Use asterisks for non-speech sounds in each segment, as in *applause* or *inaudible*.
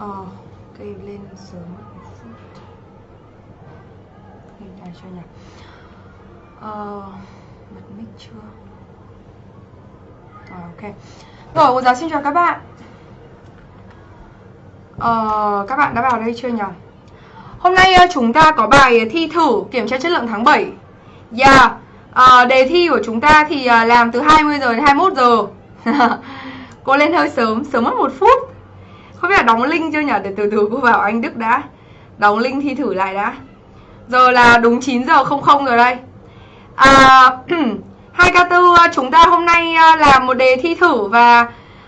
Ờ, cây lên sớm Hình này cho nhỉ. Ờ, bật mic chưa? Rồi ok. Rồi, cô giáo xin chào các bạn. Ờ, các bạn đã vào đây chưa nhỉ? Hôm nay ờ, chúng ta có bài thi thử kiểm tra chất lượng tháng 7 Yeah à, Đề thi của chúng ta thì ờ, làm từ 20 giờ đến 21 giờ. *laughs* Cô lên hơi sớm, sớm mất một phút. Không biết là đóng link chưa nhỉ? Để từ từ cô vào anh Đức đã. Đóng link thi thử lại đã. Giờ là đúng 9 giờ 00 rồi đây. À, *clears throat* 2K4 ờ, chúng ta hôm nay ờ, làm một đề thi thử và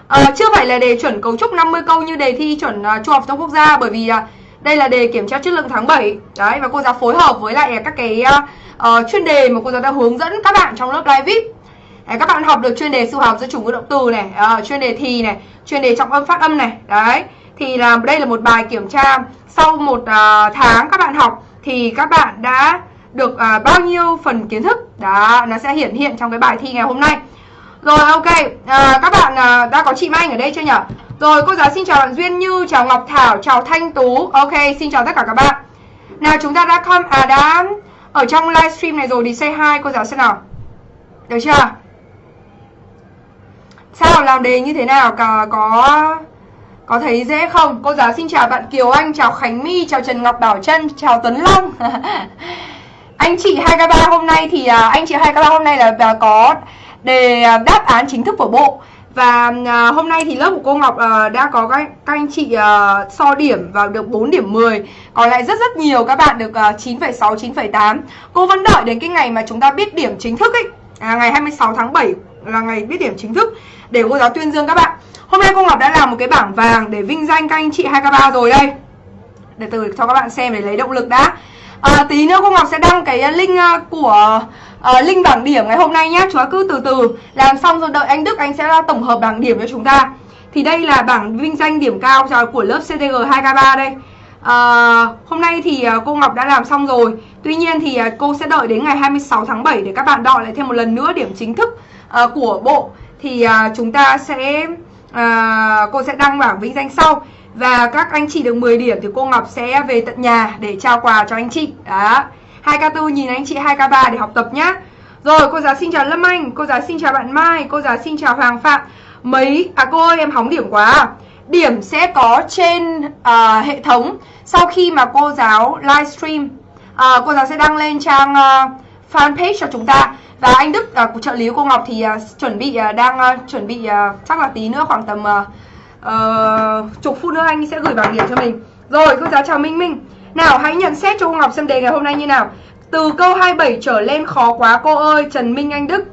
à, chưa phải là đề chuẩn cấu trúc 50 câu như đề thi chuẩn uh, trung học trong quốc gia bởi vì uh, đây là đề kiểm tra chất lượng tháng 7 đấy và cô giáo phối hợp với lại các cái uh, chuyên đề mà cô giáo đã hướng dẫn các bạn trong lớp live vip đấy, các bạn học được chuyên đề sự học giữa chủ ngữ động từ này à, chuyên đề thì này chuyên đề trọng âm phát âm này đấy. Thì là đây là một bài kiểm tra. Sau một à, tháng các bạn học thì các bạn đã được à, bao nhiêu phần kiến thức? Đó nó sẽ hiển hiện trong cái bài thi ngày hôm nay. Rồi ok, à, các bạn à, đã có chị Mai Anh ở đây chưa nhỉ? Rồi cô giáo xin chào bạn Duyên Như, chào Ngọc Thảo, chào Thanh Tú. Ok, xin chào tất cả các bạn. Nào chúng ta đã come, à đã ở trong livestream này rồi thì say hi cô giáo xem nào. Được chưa? Sao làm đề như thế nào? Có, có có thấy dễ không? Cô giáo xin chào bạn Kiều Anh, chào Khánh My, chào Trần Ngọc Bảo Trân, chào Tuấn Long. *laughs* Anh chị 2K3 hôm nay thì à, anh chị 2K3 hôm nay là, là có đề à, đáp án chính thức của bộ. Và à, hôm nay thì lớp của cô Ngọc à, đã có các, các anh chị à, so điểm và được 4 điểm 10 Còn lại rất rất nhiều các bạn được à, 9,6, 9,8 Cô vẫn đợi đến cái ngày mà chúng ta biết điểm chính thức ấy. À, Ngày 26 tháng 7 là ngày biết điểm chính thức Để cô giáo tuyên dương các bạn. Hôm nay cô Ngọc đã làm một cái bảng vàng để vinh danh các anh chị 2K3 rồi đây. Để từ cho các bạn xem để lấy động lực đã. À, Tí nữa cô Ngọc sẽ đăng cái link à, của uh, link bảng điểm ngày hôm nay nhé Chúng ta cứ từ từ. Làm xong rồi đợi anh Đức anh sẽ tổng hợp bảng điểm cho chúng ta. Thì đây là bảng vinh danh điểm cao của lớp CTG 2K3 đây. À, Hôm nay thì à, cô Ngọc đã làm xong rồi. Tuy nhiên thì cô sẽ đợi đến ngày 26 tháng 7 để các bạn đợi lại thêm một lần nữa điểm chính thức uh, của bộ Thì uh, chúng ta sẽ uh, cô sẽ đăng bảng vinh danh sau. Và các anh chị được 10 điểm thì cô Ngọc sẽ về tận nhà để trao quà cho anh chị. Đó. 2K4 nhìn anh chị 2K3 để học tập nhá. Rồi cô giáo xin chào Lâm Anh Cô giáo xin chào bạn Mai Cô giáo xin chào Hoàng Phạm. Mấy, à cô ơi em hóng điểm quá. Điểm sẽ có trên uh, hệ thống Sau khi mà cô giáo livestream. Uh, Cô giáo sẽ đăng lên trang uh, fanpage cho chúng ta. Và anh Đức uh, của trợ lý của cô Ngọc thì uh, chuẩn bị uh, đang uh, chuẩn bị uh, chắc là tí nữa khoảng tầm uh, uh, chục phút nữa anh sẽ gửi bảng điểm cho mình. Rồi cô giáo chào Minh Minh. Nào hãy nhận xét cho cô Ngọc xem đề ngày hôm nay như nào. Từ câu 27 trở lên khó quá cô ơi Trần Minh Anh Đức.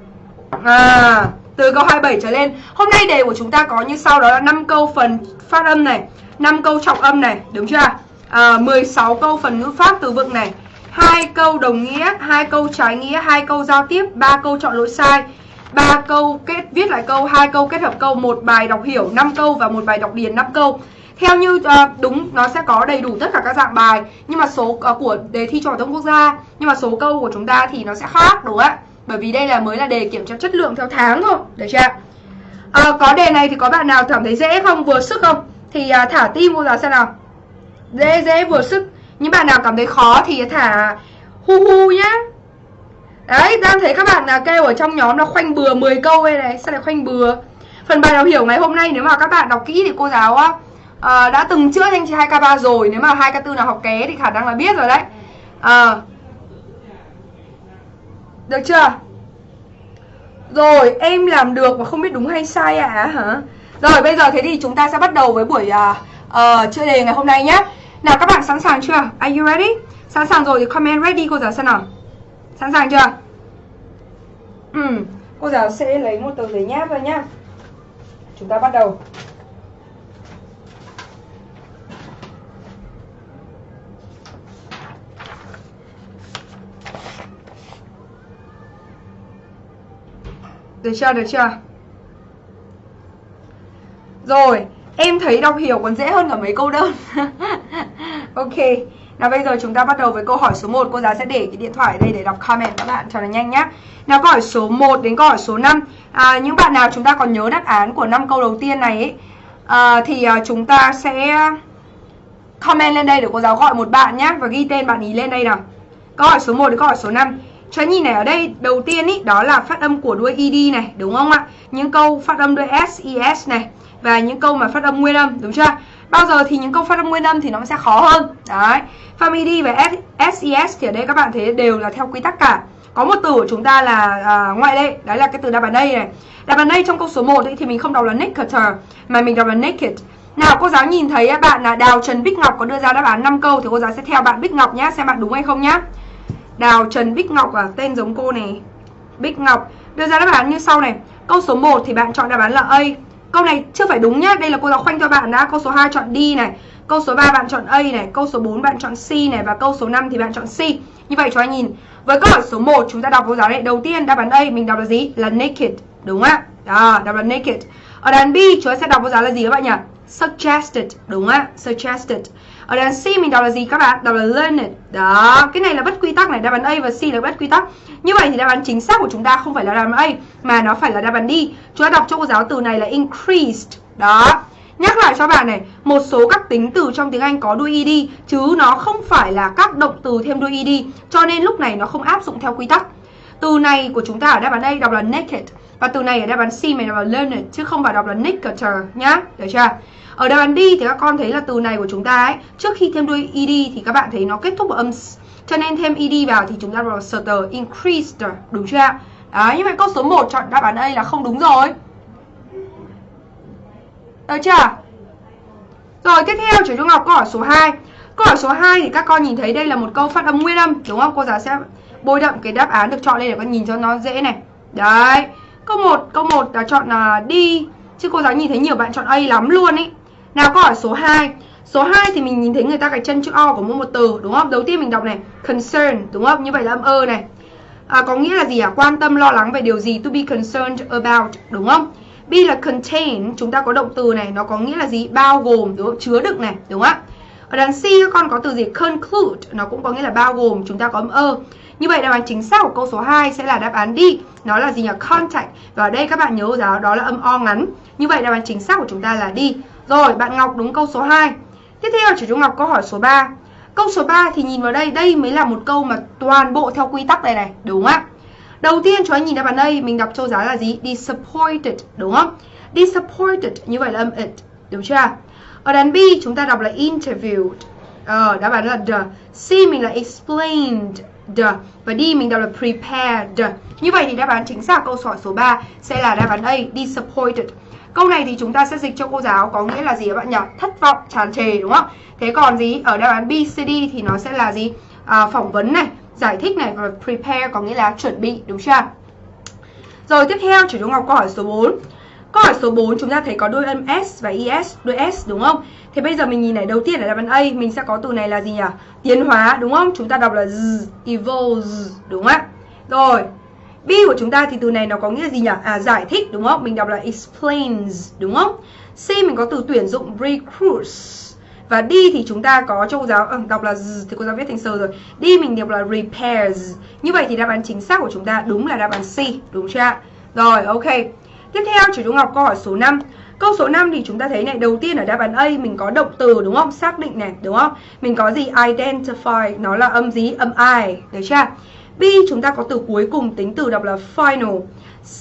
À từ câu 27 trở lên. Hôm nay đề của chúng ta có như sau đó là 5 câu phần phát âm này 5 câu trọng âm này Đúng chưa? À, 16 câu phần ngữ pháp từ vựng này hai câu đồng nghĩa, hai câu trái nghĩa, hai câu giao tiếp, ba câu chọn lỗi sai, ba câu kết viết lại câu, hai câu kết hợp câu, một bài đọc hiểu 5 câu và một bài đọc điền 5 câu. Theo như uh, đúng nó sẽ có đầy đủ tất cả các dạng bài Nhưng mà số uh, của đề thi trung học thông quốc gia Nhưng mà số câu của chúng ta thì nó sẽ khác đúng không ạ? Bởi vì đây là mới là đề kiểm tra chất lượng theo tháng thôi Được chưa uh, Có đề này thì có bạn nào cảm thấy dễ không Vừa sức không? Thì uh, thả tim cô giáo xem nào? Dễ dễ vừa sức. Những bạn nào cảm thấy khó thì thả hu hu nhá. Đấy, đang thấy các bạn nào kêu ở trong nhóm là khoanh bừa 10 câu đây này Sao lại khoanh bừa? Phần bài đọc hiểu ngày hôm nay nếu mà các bạn đọc kỹ thì cô giáo á à, đã từng chữa anh chị 2K3 rồi. Nếu mà 2K4 nào học ké thì khả năng là biết rồi đấy. À, Được chưa? Rồi em làm được mà không biết đúng hay sai à, hả? Rồi bây giờ thế thì chúng ta sẽ bắt đầu với buổi uh, uh, chữa đề ngày hôm nay nhé nào các bạn sẵn sàng chưa? Are you ready? Sẵn sàng rồi thì comment ready cô giáo xem nào Sẵn sàng chưa? Ừ, cô giáo sẽ lấy một tờ giấy nháp ra nhá Chúng ta bắt đầu Được chưa, được chưa? Rồi, em thấy đọc hiểu còn dễ hơn cả mấy câu đơn *laughs* Ok, nào bây giờ chúng ta bắt đầu với câu hỏi số 1 Cô giáo sẽ để cái điện thoại đây để đọc comment các bạn cho nó nhanh nhá Nào câu hỏi số 1 đến câu hỏi số 5 à, Những bạn nào chúng ta còn nhớ đáp án của 5 câu đầu tiên này ấy, à, Thì à, chúng ta sẽ comment lên đây để cô giáo gọi một bạn nhé và ghi tên bạn ý lên đây nào. Câu hỏi số 1 đến câu hỏi số 5. Cho nhìn này ở đây đầu tiên ý đó là phát âm của đuôi ed này, đúng không ạ? Những câu phát âm đuôi s, es này và những câu mà phát âm nguyên âm, đúng chưa? Bao giờ thì những câu phát âm nguyên âm thì nó sẽ khó hơn. Đấy. family và s, thì ở đây các bạn thấy đều là theo quy tắc cả. Có một từ của chúng ta là à, ngoại lệ, đấy là cái từ đáp án đây này. Đáp án đây trong câu số 1 ấy, thì mình không đọc là Nicketer mà mình đọc là naked. Nào cô giáo nhìn thấy bạn là Đào Trần Bích Ngọc có đưa ra đáp án 5 câu thì cô giáo sẽ theo bạn Bích Ngọc nhé xem bạn đúng hay không nhá. Đào Trần Bích Ngọc à, tên giống cô này. Bích Ngọc đưa ra đáp án như sau này. Câu số 1 thì bạn chọn đáp án là A. Câu này chưa phải đúng nhá, đây là cô giáo khoanh cho bạn đã. Câu số 2 chọn D này, câu số 3 bạn chọn A này, câu số 4 bạn chọn C này và câu số 5 thì bạn chọn C. Như vậy cho anh nhìn. Với câu hỏi số 1 chúng ta đọc cô giáo này, đầu tiên đáp án A mình đọc là gì? Là naked, đúng ạ? Đó, đọc là naked. Ở đáp án B chúng ta sẽ đọc cô giáo là gì các bạn nhỉ? Suggested, đúng ạ? Suggested. Ở đàn C mình đọc là gì các bạn? Đọc là learned. Đó, cái này là bất quy tắc này, đáp án A và C là bất quy tắc. Như vậy thì đáp án chính xác của chúng ta không phải là đáp án A mà nó phải là đáp án D. Chúng ta đọc cho cô giáo từ này là increased. Đó. Nhắc lại cho bạn này, một số các tính từ trong tiếng Anh có đuôi ed chứ nó không phải là các động từ thêm đuôi ed, cho nên lúc này nó không áp dụng theo quy tắc. Từ này của chúng ta ở đáp án A đọc là naked và từ này ở đáp án C mình đọc là learned chứ không phải đọc là nicker nhá. Được chưa? Ở đáp án D thì các con thấy là từ này của chúng ta ấy, trước khi thêm đuôi ed thì các bạn thấy nó kết thúc bằng âm cho nên thêm ed vào thì chúng ta đọc là stutter, increased, đúng chưa? Đấy, như vậy câu số 1 chọn đáp án A là không đúng rồi. Được chưa? Rồi tiếp theo chúng ta học câu hỏi số 2. Câu hỏi số 2 thì các con nhìn thấy đây là một câu phát âm nguyên âm, đúng không? Cô giáo sẽ bôi đậm cái đáp án được chọn lên để con nhìn cho nó dễ này. Đấy. Câu 1, câu 1 là chọn là đi chứ cô giáo nhìn thấy nhiều bạn chọn A lắm luôn ấy Nào câu hỏi số 2 Số 2 thì mình nhìn thấy người ta gạch chân chữ O của mỗi một từ đúng không? Đầu tiên mình đọc này Concern đúng không? Như vậy là âm ơ này à, Có nghĩa là gì à? Quan tâm lo lắng về điều gì To be concerned about đúng không? B là contain Chúng ta có động từ này Nó có nghĩa là gì? Bao gồm đúng không? Chứa đựng này đúng không ạ? Ở đằng C các con có từ gì? Conclude Nó cũng có nghĩa là bao gồm Chúng ta có âm ơ như vậy đáp án chính xác của câu số 2 sẽ là đáp án D Nó là gì nhỉ? Contact Và ở đây các bạn nhớ giáo đó là âm O ngắn Như vậy đáp án chính xác của chúng ta là D rồi, bạn Ngọc đúng câu số 2. Tiếp theo chủ Trung Ngọc câu hỏi số 3. Câu số 3 thì nhìn vào đây, đây mới là một câu mà toàn bộ theo quy tắc này này, đúng không ạ? Đầu tiên cho anh nhìn đáp án đây, mình đọc châu giáo là gì? Disappointed, đúng không? Disappointed, như vậy là âm it, đúng chưa? Ở đàn B chúng ta đọc là interviewed. Ờ, đáp án là the. C mình là explained, the. Và D mình đọc là prepared. Như vậy thì đáp án chính xác câu hỏi số 3 sẽ là đáp án A, disappointed. Câu này thì chúng ta sẽ dịch cho cô giáo có nghĩa là gì các bạn nhỉ? Thất vọng, tràn trề đúng không? Thế còn gì? Ở đáp án B, C, D thì nó sẽ là gì? À, phỏng vấn này, giải thích này và prepare có nghĩa là chuẩn bị đúng chưa? Rồi tiếp theo chủ chúng Ngọc câu hỏi số 4. Câu hỏi số 4 chúng ta thấy có đôi âm S và ES, đôi S đúng không? Thế bây giờ mình nhìn này, đầu tiên là đáp án A mình sẽ có từ này là gì nhỉ? Tiến hóa đúng không? Chúng ta đọc là z, evolves đúng không ạ? Rồi, B của chúng ta thì từ này nó có nghĩa gì nhỉ? À giải thích đúng không? Mình đọc là explains đúng không? C mình có từ tuyển dụng recruits. Và D thì chúng ta có cho cô giáo ờ, đọc là z, thì cô giáo viết thành sơ rồi. D mình đọc là repairs. Như vậy thì đáp án chính xác của chúng ta đúng là đáp án C, đúng chưa Rồi, ok. Tiếp theo chủ Trung Ngọc câu hỏi số 5. Câu số 5 thì chúng ta thấy này, đầu tiên ở đáp án A mình có động từ đúng không? Xác định này, đúng không? Mình có gì identify, nó là âm gì? Âm I, được chưa? B chúng ta có từ cuối cùng tính từ đọc là final.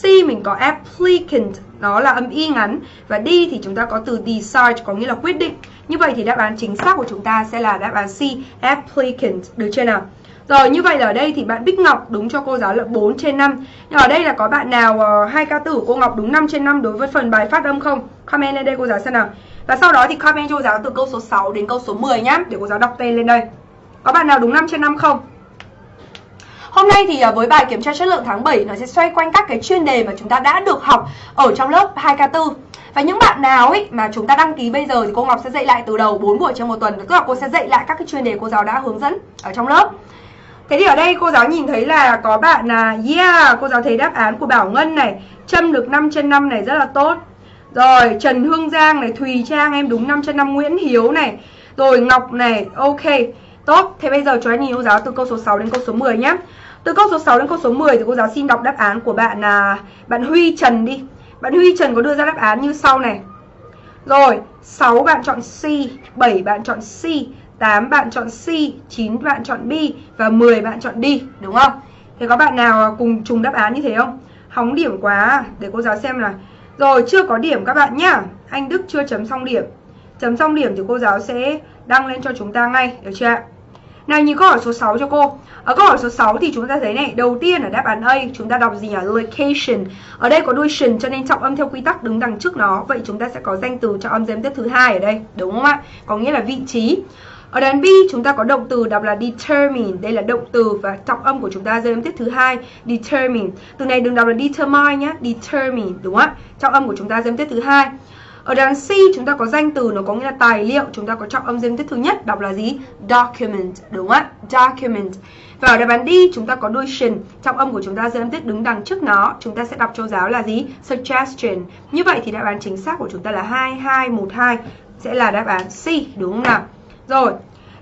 C mình có applicant, nó là âm y ngắn. Và D thì chúng ta có từ decide, có nghĩa là quyết định. Như vậy thì đáp án chính xác của chúng ta sẽ là đáp án C, applicant. Được chưa nào? Rồi như vậy là ở đây thì bạn Bích Ngọc đúng cho cô giáo là 4 trên 5 Nhưng ở đây là có bạn nào uh, hai ca tử của cô Ngọc đúng 5 trên 5 đối với phần bài phát âm không? Comment lên đây cô giáo xem nào Và sau đó thì comment cho cô giáo từ câu số 6 đến câu số 10 nhá Để cô giáo đọc tên lên đây Có bạn nào đúng 5 trên 5 không? Hôm nay thì ờ, với bài kiểm tra chất lượng tháng 7 nó sẽ xoay quanh các cái chuyên đề mà chúng ta đã được học ở trong lớp 2K4. Và những bạn nào ấy mà chúng ta đăng ký bây giờ thì cô Ngọc sẽ dạy lại từ đầu 4 buổi trong một tuần. Tức là cô sẽ dạy lại các cái chuyên đề cô giáo đã hướng dẫn ở trong lớp. Thế thì ở đây cô giáo nhìn thấy là có bạn là yeah, cô giáo thấy đáp án của Bảo Ngân này, châm được 5 trên 5 này rất là tốt. Rồi, Trần Hương Giang này, Thùy Trang em đúng 5 trên 5 Nguyễn Hiếu này. Rồi Ngọc này, ok. Tốt, thế bây giờ chúng anh nhìn cô giáo từ câu số 6 đến câu số 10 nhé. Từ câu số 6 đến câu số 10 thì cô giáo xin đọc đáp án của bạn là bạn Huy Trần đi. Bạn Huy Trần có đưa ra đáp án như sau này. Rồi, 6 bạn chọn C, 7 bạn chọn C, 8 bạn chọn C, 9 bạn chọn B và 10 bạn chọn D, đúng không? Thế có bạn nào à, cùng trùng đáp án như thế không? Hóng điểm quá, để cô giáo xem là Rồi, chưa có điểm các bạn nhá Anh Đức chưa chấm xong điểm Chấm xong điểm thì cô giáo sẽ đăng lên cho chúng ta ngay, được chưa ạ? Nào nhìn câu hỏi số 6 cho cô Ở câu hỏi số 6 thì chúng ta thấy này Đầu tiên ở đáp án A chúng ta đọc gì nhỉ? Location Ở đây có đuôi tion cho nên trọng âm theo quy tắc đứng đằng trước nó Vậy chúng ta sẽ có danh từ trọng âm giếm tiếp thứ hai ở đây Đúng không ạ? Có nghĩa là vị trí ở đoạn B chúng ta có động từ đọc là determine, đây là động từ và trọng âm của chúng ta rơi âm tiết thứ hai, determine. Từ này đừng đọc là determine nhá, determine đúng không ạ? Trọng âm của chúng ta rơi âm tiết thứ hai. Ở đoạn C chúng ta có danh từ nó có nghĩa là tài liệu, chúng ta có trọng âm rơi âm tiết thứ nhất đọc là gì? Document, đúng không ạ? Document. Và ở đáp án D chúng ta có đuôi shin, trọng âm của chúng ta rơi âm tiết đứng đằng trước nó, chúng ta sẽ đọc cho giáo là gì? Suggestion. Như vậy thì đáp án chính xác của chúng ta là 2212 sẽ là đáp án C, đúng không nào? Rồi,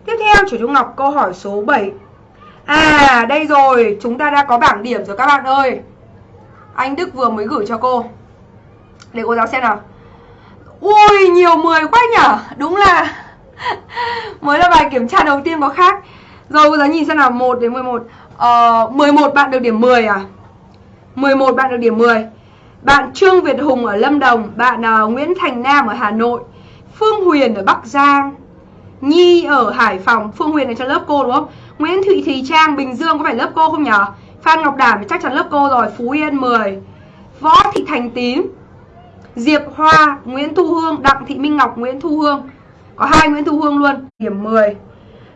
tiếp theo chủ Trung Ngọc câu hỏi số 7 À, đây rồi, chúng ta đã có bảng điểm rồi các bạn ơi. Anh Đức vừa mới gửi cho cô. Để cô giáo xem nào. Ui, nhiều 10 quá nhở? Đúng là *laughs* Mới là bài kiểm tra đầu tiên có khác. Rồi cô giáo nhìn xem nào 1 đến 11 ờ, 11 bạn được điểm 10 à? 11 bạn được điểm 10 Bạn Trương Việt Hùng ở Lâm Đồng Bạn uh, Nguyễn Thành Nam ở Hà Nội Phương Huyền ở Bắc Giang Nhi ở Hải Phòng Phương Huyền ở trong lớp cô đúng không? Nguyễn Thị Thùy Trang Bình Dương có phải lớp cô không nhỉ Phan Ngọc Đảm chắc chắn lớp cô rồi Phú Yên 10 Võ Thị Thành Tím Diệp Hoa Nguyễn Thu Hương Đặng Thị Minh Ngọc Nguyễn Thu Hương. Có hai Nguyễn Thu Hương luôn Điểm 10 à,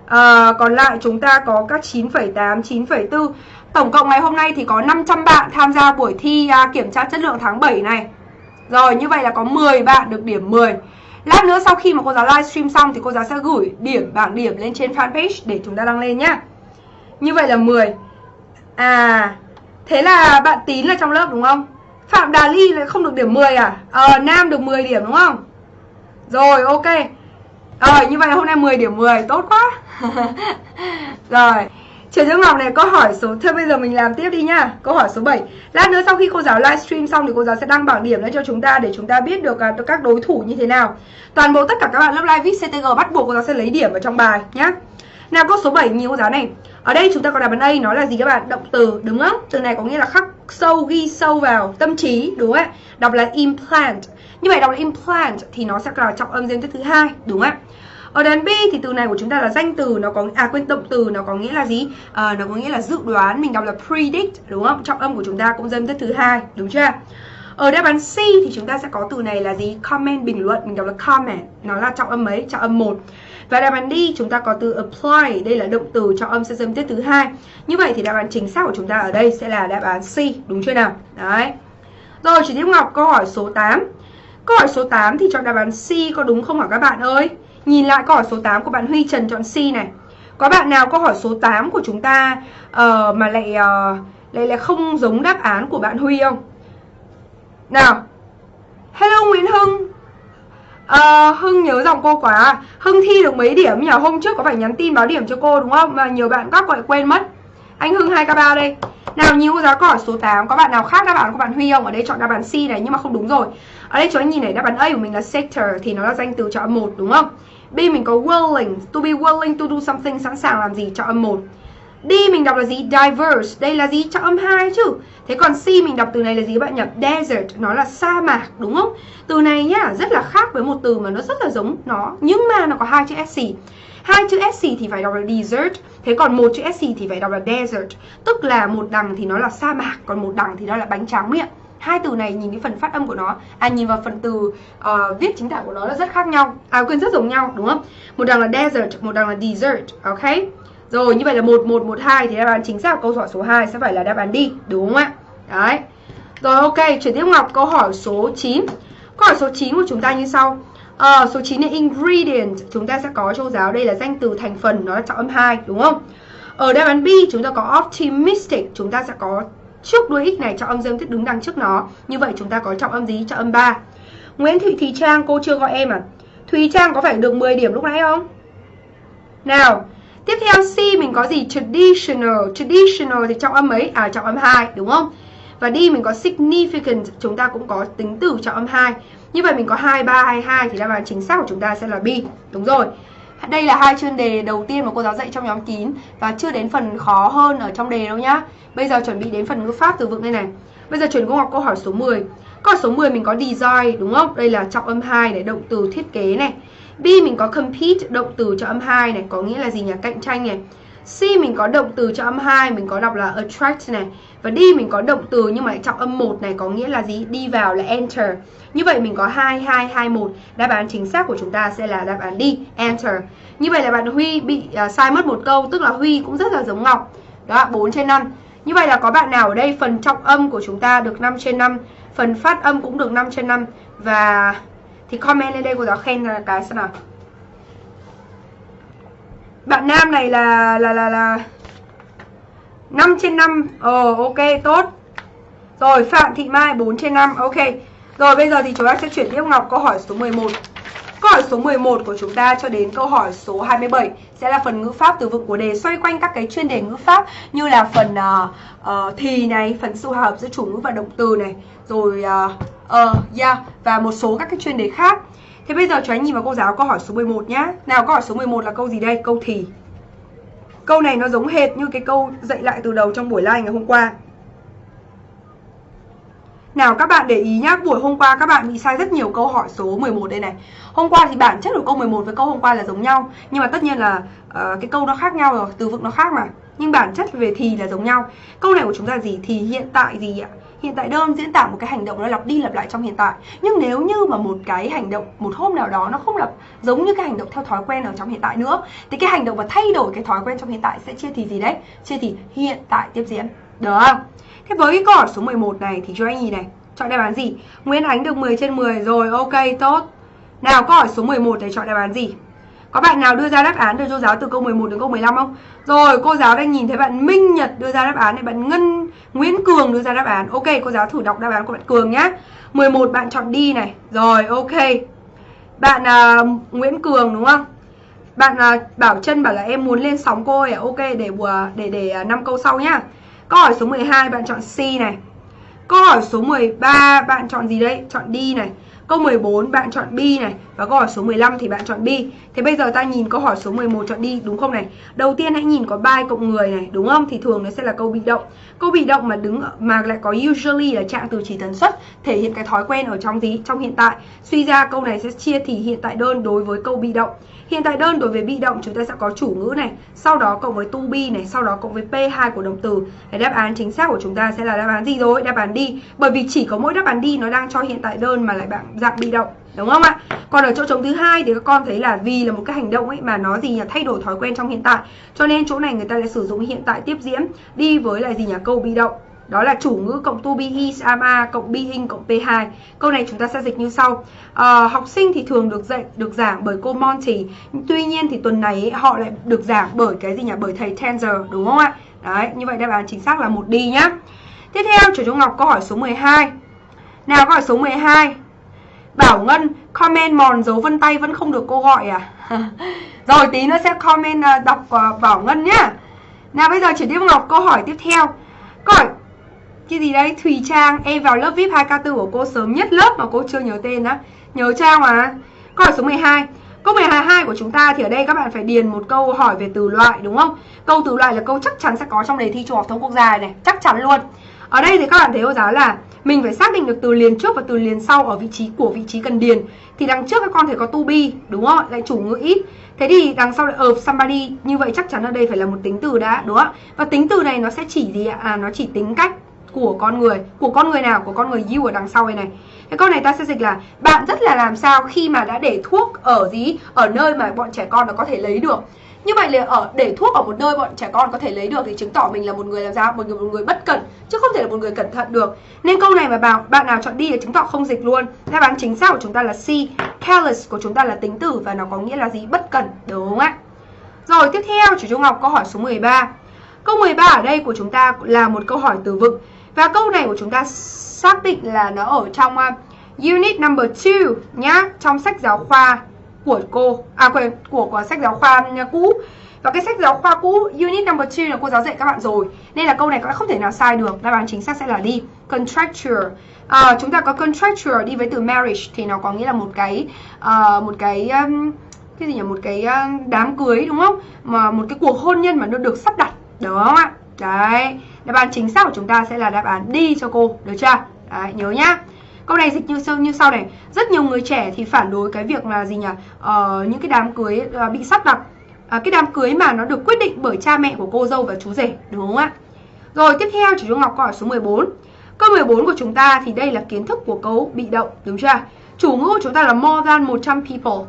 ờ, Còn lại chúng ta có các 9,8 9,4 Tổng cộng ngày hôm nay thì có 500 bạn tham gia buổi thi à, kiểm tra chất lượng tháng 7 này. Rồi như vậy là có 10 bạn được điểm 10 Lát nữa sau khi mà cô giáo livestream xong thì cô giáo sẽ gửi điểm bảng điểm lên trên fanpage để chúng ta đăng lên nhá. Như vậy là 10. À, thế là bạn Tín là trong lớp đúng không? Phạm Đà Ly lại không được điểm 10 à? Ờ, Nam được 10 điểm đúng không? Rồi, ok. Ờ, như vậy là hôm nay 10 điểm 10, tốt quá. *laughs* Rồi. Trần Dương Ngọc này có hỏi số Thôi bây giờ mình làm tiếp đi nha. Câu hỏi số 7 Lát nữa sau khi cô giáo livestream xong thì cô giáo sẽ đăng bảng điểm lên cho chúng ta Để chúng ta biết được uh, các đối thủ như thế nào Toàn bộ tất cả các bạn lớp live viết CTG bắt buộc cô giáo sẽ lấy điểm ở trong bài nhá Nào câu số 7 nhìn cô giáo này Ở đây chúng ta có đáp án A nó là gì các bạn? Động từ đúng không? Từ này có nghĩa là khắc sâu, ghi sâu vào tâm trí đúng không ạ? Đọc là implant Như vậy đọc là implant thì nó sẽ là trọng âm riêng thứ hai đúng không ạ? Ở đàn B thì từ này của chúng ta là danh từ nó có à quên động từ nó có nghĩa là gì? À, nó có nghĩa là dự đoán, mình đọc là predict đúng không? Trọng âm của chúng ta cũng dâm thứ hai, đúng chưa? Ở đáp án C thì chúng ta sẽ có từ này là gì? Comment bình luận, mình đọc là comment, nó là trọng âm mấy? Trọng âm 1. Và đáp án D chúng ta có từ apply, đây là động từ trọng âm sẽ dâm tiết thứ hai. Như vậy thì đáp án chính xác của chúng ta ở đây sẽ là đáp án C, đúng chưa nào? Đấy. Rồi, chị tiếp Ngọc câu hỏi số 8. Câu hỏi số 8 thì chọn đáp án C có đúng không hả các bạn ơi? Nhìn lại câu hỏi số 8 của bạn Huy Trần chọn C này. Có bạn nào câu hỏi số 8 của chúng ta uh, Mà lại, uh, lại lại không giống đáp án của bạn Huy không? Nào. Hello Nguyễn Hưng. Uh, Hưng nhớ giọng cô quá. Hưng thi được mấy điểm nhỉ? Hôm trước có phải nhắn tin báo điểm cho cô đúng không? Mà nhiều bạn các gọi quên mất. Anh Hưng 2K3 đây. Nào nhiều cô giáo câu hỏi số 8 Có bạn nào khác đáp án của bạn Huy không? Ở đây chọn đáp án C này nhưng mà không đúng rồi. Ở đây cho anh nhìn này đáp án A của mình là sector Thì nó là danh từ chọn một đúng không? B mình có willing, to be willing to do something, sẵn sàng làm gì, cho âm 1. D mình đọc là gì? Diverse, đây là gì? Cho âm 2 chứ. Thế còn C mình đọc từ này là gì bạn nhỉ? Desert, nó là sa mạc, đúng không? Từ này nhá, rất là khác với một từ mà nó rất là giống nó, nhưng mà nó có hai chữ SC. Hai chữ SC thì phải đọc là desert, thế còn một chữ SC thì phải đọc là desert. Tức là một đằng thì nó là sa mạc, còn một đằng thì nó là bánh tráng miệng hai từ này nhìn cái phần phát âm của nó à nhìn vào phần từ uh, viết chính tả của nó là rất khác nhau. À quên rất giống nhau đúng không? Một đằng là desert một đằng là desert ok? Rồi như vậy là một một một hai thì đáp án chính xác câu hỏi số 2 sẽ phải là đáp án đi đúng không ạ? Đấy. Rồi ok chuyển tiếp ngọc câu hỏi số 9 câu hỏi số 9 của chúng ta như sau. À, số 9 là ingredient chúng ta sẽ có châu giáo đây là danh từ thành phần nó là trọng âm 2 đúng không? Ở đáp án B chúng ta có optimistic chúng ta sẽ có trước đuôi x này trọng âm dương tiết đứng đằng trước nó. Như vậy chúng ta có trọng âm gì trọng âm 3 Nguyễn Thị Thùy Trang cô chưa gọi em à? Thùy Trang có phải được 10 điểm lúc nãy không? Nào tiếp theo C mình có gì? Traditional. Traditional thì trọng âm mấy à trọng âm 2 đúng không? Và D mình có significant chúng ta cũng có tính từ trọng âm 2 Như vậy mình có 2, 3, 2, 2 thì đáp án chính xác của chúng ta sẽ là B. Đúng rồi. Đây là hai chuyên đề đầu tiên mà cô giáo dạy trong nhóm kín và chưa đến phần khó hơn ở trong đề đâu nhá. Bây giờ chuẩn bị đến phần ngữ pháp từ vựng đây này. Bây giờ chuyển cô học câu hỏi số 10. Câu hỏi số 10 mình có design đúng không? Đây là trọng âm 2 này, động từ thiết kế này. B mình có compete, động từ cho âm 2 này, có nghĩa là gì nhỉ? Cạnh tranh này. C mình có động từ cho âm 2, mình có đọc là attract này. Và đi mình có động từ nhưng mà trọng âm 1 này có nghĩa là gì? Đi vào là enter. Như vậy mình có 2, 2, 2, 1. Đáp án chính xác của chúng ta sẽ là đáp án đi enter. Như vậy là bạn Huy bị uh, sai mất một câu, tức là Huy cũng rất là giống Ngọc. Đó, 4 trên 5. Như vậy là có bạn nào ở đây phần trọng âm của chúng ta được 5 trên 5, phần phát âm cũng được 5 trên 5 và thì comment lên đây cô giáo khen là cái xem nào. Bạn nam này là là là là 5 trên 5. Ờ ok tốt. Rồi Phạm Thị Mai 4 trên 5. Ok. Rồi bây giờ thì chúng ta sẽ chuyển tiếp Ngọc câu hỏi số 11. Câu hỏi số 11 của chúng ta cho đến câu hỏi số 27 sẽ là phần ngữ pháp từ vựng của đề xoay quanh các cái chuyên đề ngữ pháp như là phần uh, uh, thì này, phần sự hòa hợp giữa chủ ngữ và động từ này, rồi uh, uh, yeah và một số các cái chuyên đề khác. Thế bây giờ cho anh nhìn vào cô giáo câu hỏi số 11 nhá. Nào câu hỏi số 11 là câu gì đây? Câu thì. Câu này nó giống hệt như cái câu dạy lại từ đầu trong buổi live ngày hôm qua. Nào các bạn để ý nhá, buổi hôm qua các bạn bị sai rất nhiều câu hỏi số 11 đây này. Hôm qua thì bản chất của câu 11 với câu hôm qua là giống nhau, nhưng mà tất nhiên là uh, cái câu nó khác nhau rồi, từ vựng nó khác mà. Nhưng bản chất về thì là giống nhau. Câu này của chúng ta gì? Thì hiện tại gì ạ? Hiện tại đơn diễn tả một cái hành động nó lặp đi lặp lại trong hiện tại. Nhưng nếu như mà một cái hành động một hôm nào đó nó không lặp giống như cái hành động theo thói quen ở trong hiện tại nữa thì cái hành động và thay đổi cái thói quen trong hiện tại sẽ chia thì gì đấy? Chia thì hiện tại tiếp diễn. Được không? Thế với cái câu hỏi số 11 này thì cho anh nhìn này, chọn đáp án gì? Nguyễn Ánh được 10 trên 10 rồi, ok, tốt. Nào câu hỏi số 11 này chọn đáp án gì? Có bạn nào đưa ra đáp án cho cô giáo từ câu 11 đến câu 15 không? Rồi, cô giáo đang nhìn thấy bạn Minh Nhật đưa ra đáp án này, bạn Ngân Nguyễn Cường đưa ra đáp án. Ok, cô giáo thử đọc đáp án của bạn Cường nhá. 11 bạn chọn đi này. Rồi, ok. Bạn uh, Nguyễn Cường đúng không? Bạn uh, Bảo Trân bảo là em muốn lên sóng cô ấy. À? Ok, để bùa để để uh, 5 câu sau nhá. Câu hỏi số 12 bạn chọn C này. Câu hỏi số 13 bạn chọn gì đấy? Chọn đi này. Câu 14 bạn chọn B này và câu hỏi số 15 thì bạn chọn B. Thế bây giờ ta nhìn câu hỏi số 11 chọn đi đúng không này? Đầu tiên hãy nhìn có by cộng người này đúng không? Thì thường nó sẽ là câu bị động. Câu bị động mà đứng mà lại có usually là trạng từ chỉ tần suất thể hiện cái thói quen ở trong gì? Trong hiện tại. Suy ra câu này sẽ chia thì hiện tại đơn đối với câu bị động. Hiện tại đơn đối với bị động chúng ta sẽ có chủ ngữ này, sau đó cộng với to be này, sau đó cộng với P2 của động từ. Cái đáp án chính xác của chúng ta sẽ là đáp án gì rồi? Đáp án đi. Bởi vì chỉ có mỗi đáp án đi nó đang cho hiện tại đơn mà lại bạn dạng bị động đúng không ạ? Còn ở chỗ trống thứ hai thì các con thấy là vì là một cái hành động ấy mà nó gì nhỉ? Thay đổi thói quen trong hiện tại. Cho nên chỗ này người ta lại sử dụng hiện tại tiếp diễn đi với lại gì nhỉ? Câu bị động. Đó là chủ ngữ cộng to be is am a cộng being cộng p2 câu này chúng ta sẽ dịch như sau. À, học sinh thì thường được dạy được giảng bởi cô Monty. Tuy nhiên thì tuần này ấy, họ lại được giảng bởi cái gì nhỉ? Bởi thầy Tanzer đúng không ạ? Đấy như vậy đáp án chính xác là một đi nhá. Tiếp theo chủ trung ngọc câu hỏi số 12 nào câu hỏi số 12 Bảo Ngân comment mòn dấu vân tay vẫn không được cô gọi à? *laughs* Rồi tí nữa sẽ comment à, đọc à, Bảo Ngân nhá. Nào bây giờ chuyển tiếp Ngọc câu hỏi tiếp theo. Câu hỏi cái gì đấy Thùy Trang em vào lớp VIP 2K4 của cô sớm nhất lớp mà cô chưa nhớ tên á. Nhớ Trang mà. Câu hỏi số 12 Câu 12 của chúng ta thì ở đây các bạn phải điền một câu hỏi về từ loại đúng không? Câu từ loại là câu chắc chắn sẽ có trong đề thi trung học thông quốc gia này, chắc chắn luôn. Ở đây thì các bạn thấy cô giáo là mình phải xác định được từ liền trước và từ liền sau ở vị trí của vị trí cần điền. Thì đằng trước các con thấy có to be đúng không lại chủ ngữ ít. Thế thì đằng sau lại of somebody như vậy chắc chắn ở đây phải là một tính từ đã đúng không và tính từ này nó sẽ chỉ gì ạ? À, nó chỉ tính cách của con người của con người nào của con người you ở đằng sau này này. Cái câu này ta sẽ dịch là bạn rất là làm sao khi mà đã để thuốc ở gì? Ở nơi mà bọn trẻ con nó có thể lấy được như vậy là ở để thuốc ở một nơi bọn trẻ con có thể lấy được thì chứng tỏ mình là một người làm sao? Một người một người bất cẩn chứ không thể là một người cẩn thận được. Nên câu này mà bảo bạn nào chọn đi là chứng tỏ không dịch luôn. Đáp án chính xác của chúng ta là C. Careless của chúng ta là tính từ và nó có nghĩa là gì? Bất cẩn đúng không ạ? Rồi tiếp theo chủ trung Ngọc câu hỏi số 13 câu 13 ở đây của chúng ta là một câu hỏi từ vựng. Và câu này của chúng ta xác định là nó ở trong uh, unit number 2 nhá trong sách giáo khoa của cô à của, của, của sách giáo khoa ừ, cũ. Và cái sách giáo khoa cũ unit number 2 là cô giáo dạy các bạn rồi. Nên là câu này các bạn không thể nào sai được. Đáp án chính xác sẽ là đi contracture. À, chúng ta có contracture đi với từ marriage thì nó có nghĩa là một cái uh, một cái um, cái gì nhỉ? Một cái uh, đám cưới đúng không? Mà một cái cuộc hôn nhân mà nó được sắp đặt. Đúng không ạ? Đấy. Đáp án chính xác của chúng ta sẽ là đáp án đi cho cô. Được chưa? Đấy, nhớ nhá câu này dịch như sau như sau này. Rất nhiều người trẻ thì phản đối cái việc là gì nhỉ? Uh, những cái đám cưới uh, bị sắp đặt. Uh, cái đám cưới mà nó được quyết định bởi cha mẹ của cô dâu và chú rể đúng không ạ? Rồi tiếp theo chủ Ngọc câu hỏi số 14 câu 14 của chúng ta thì đây là kiến thức của câu bị động đúng chưa? Chủ ngữ của chúng ta là more than 100 people.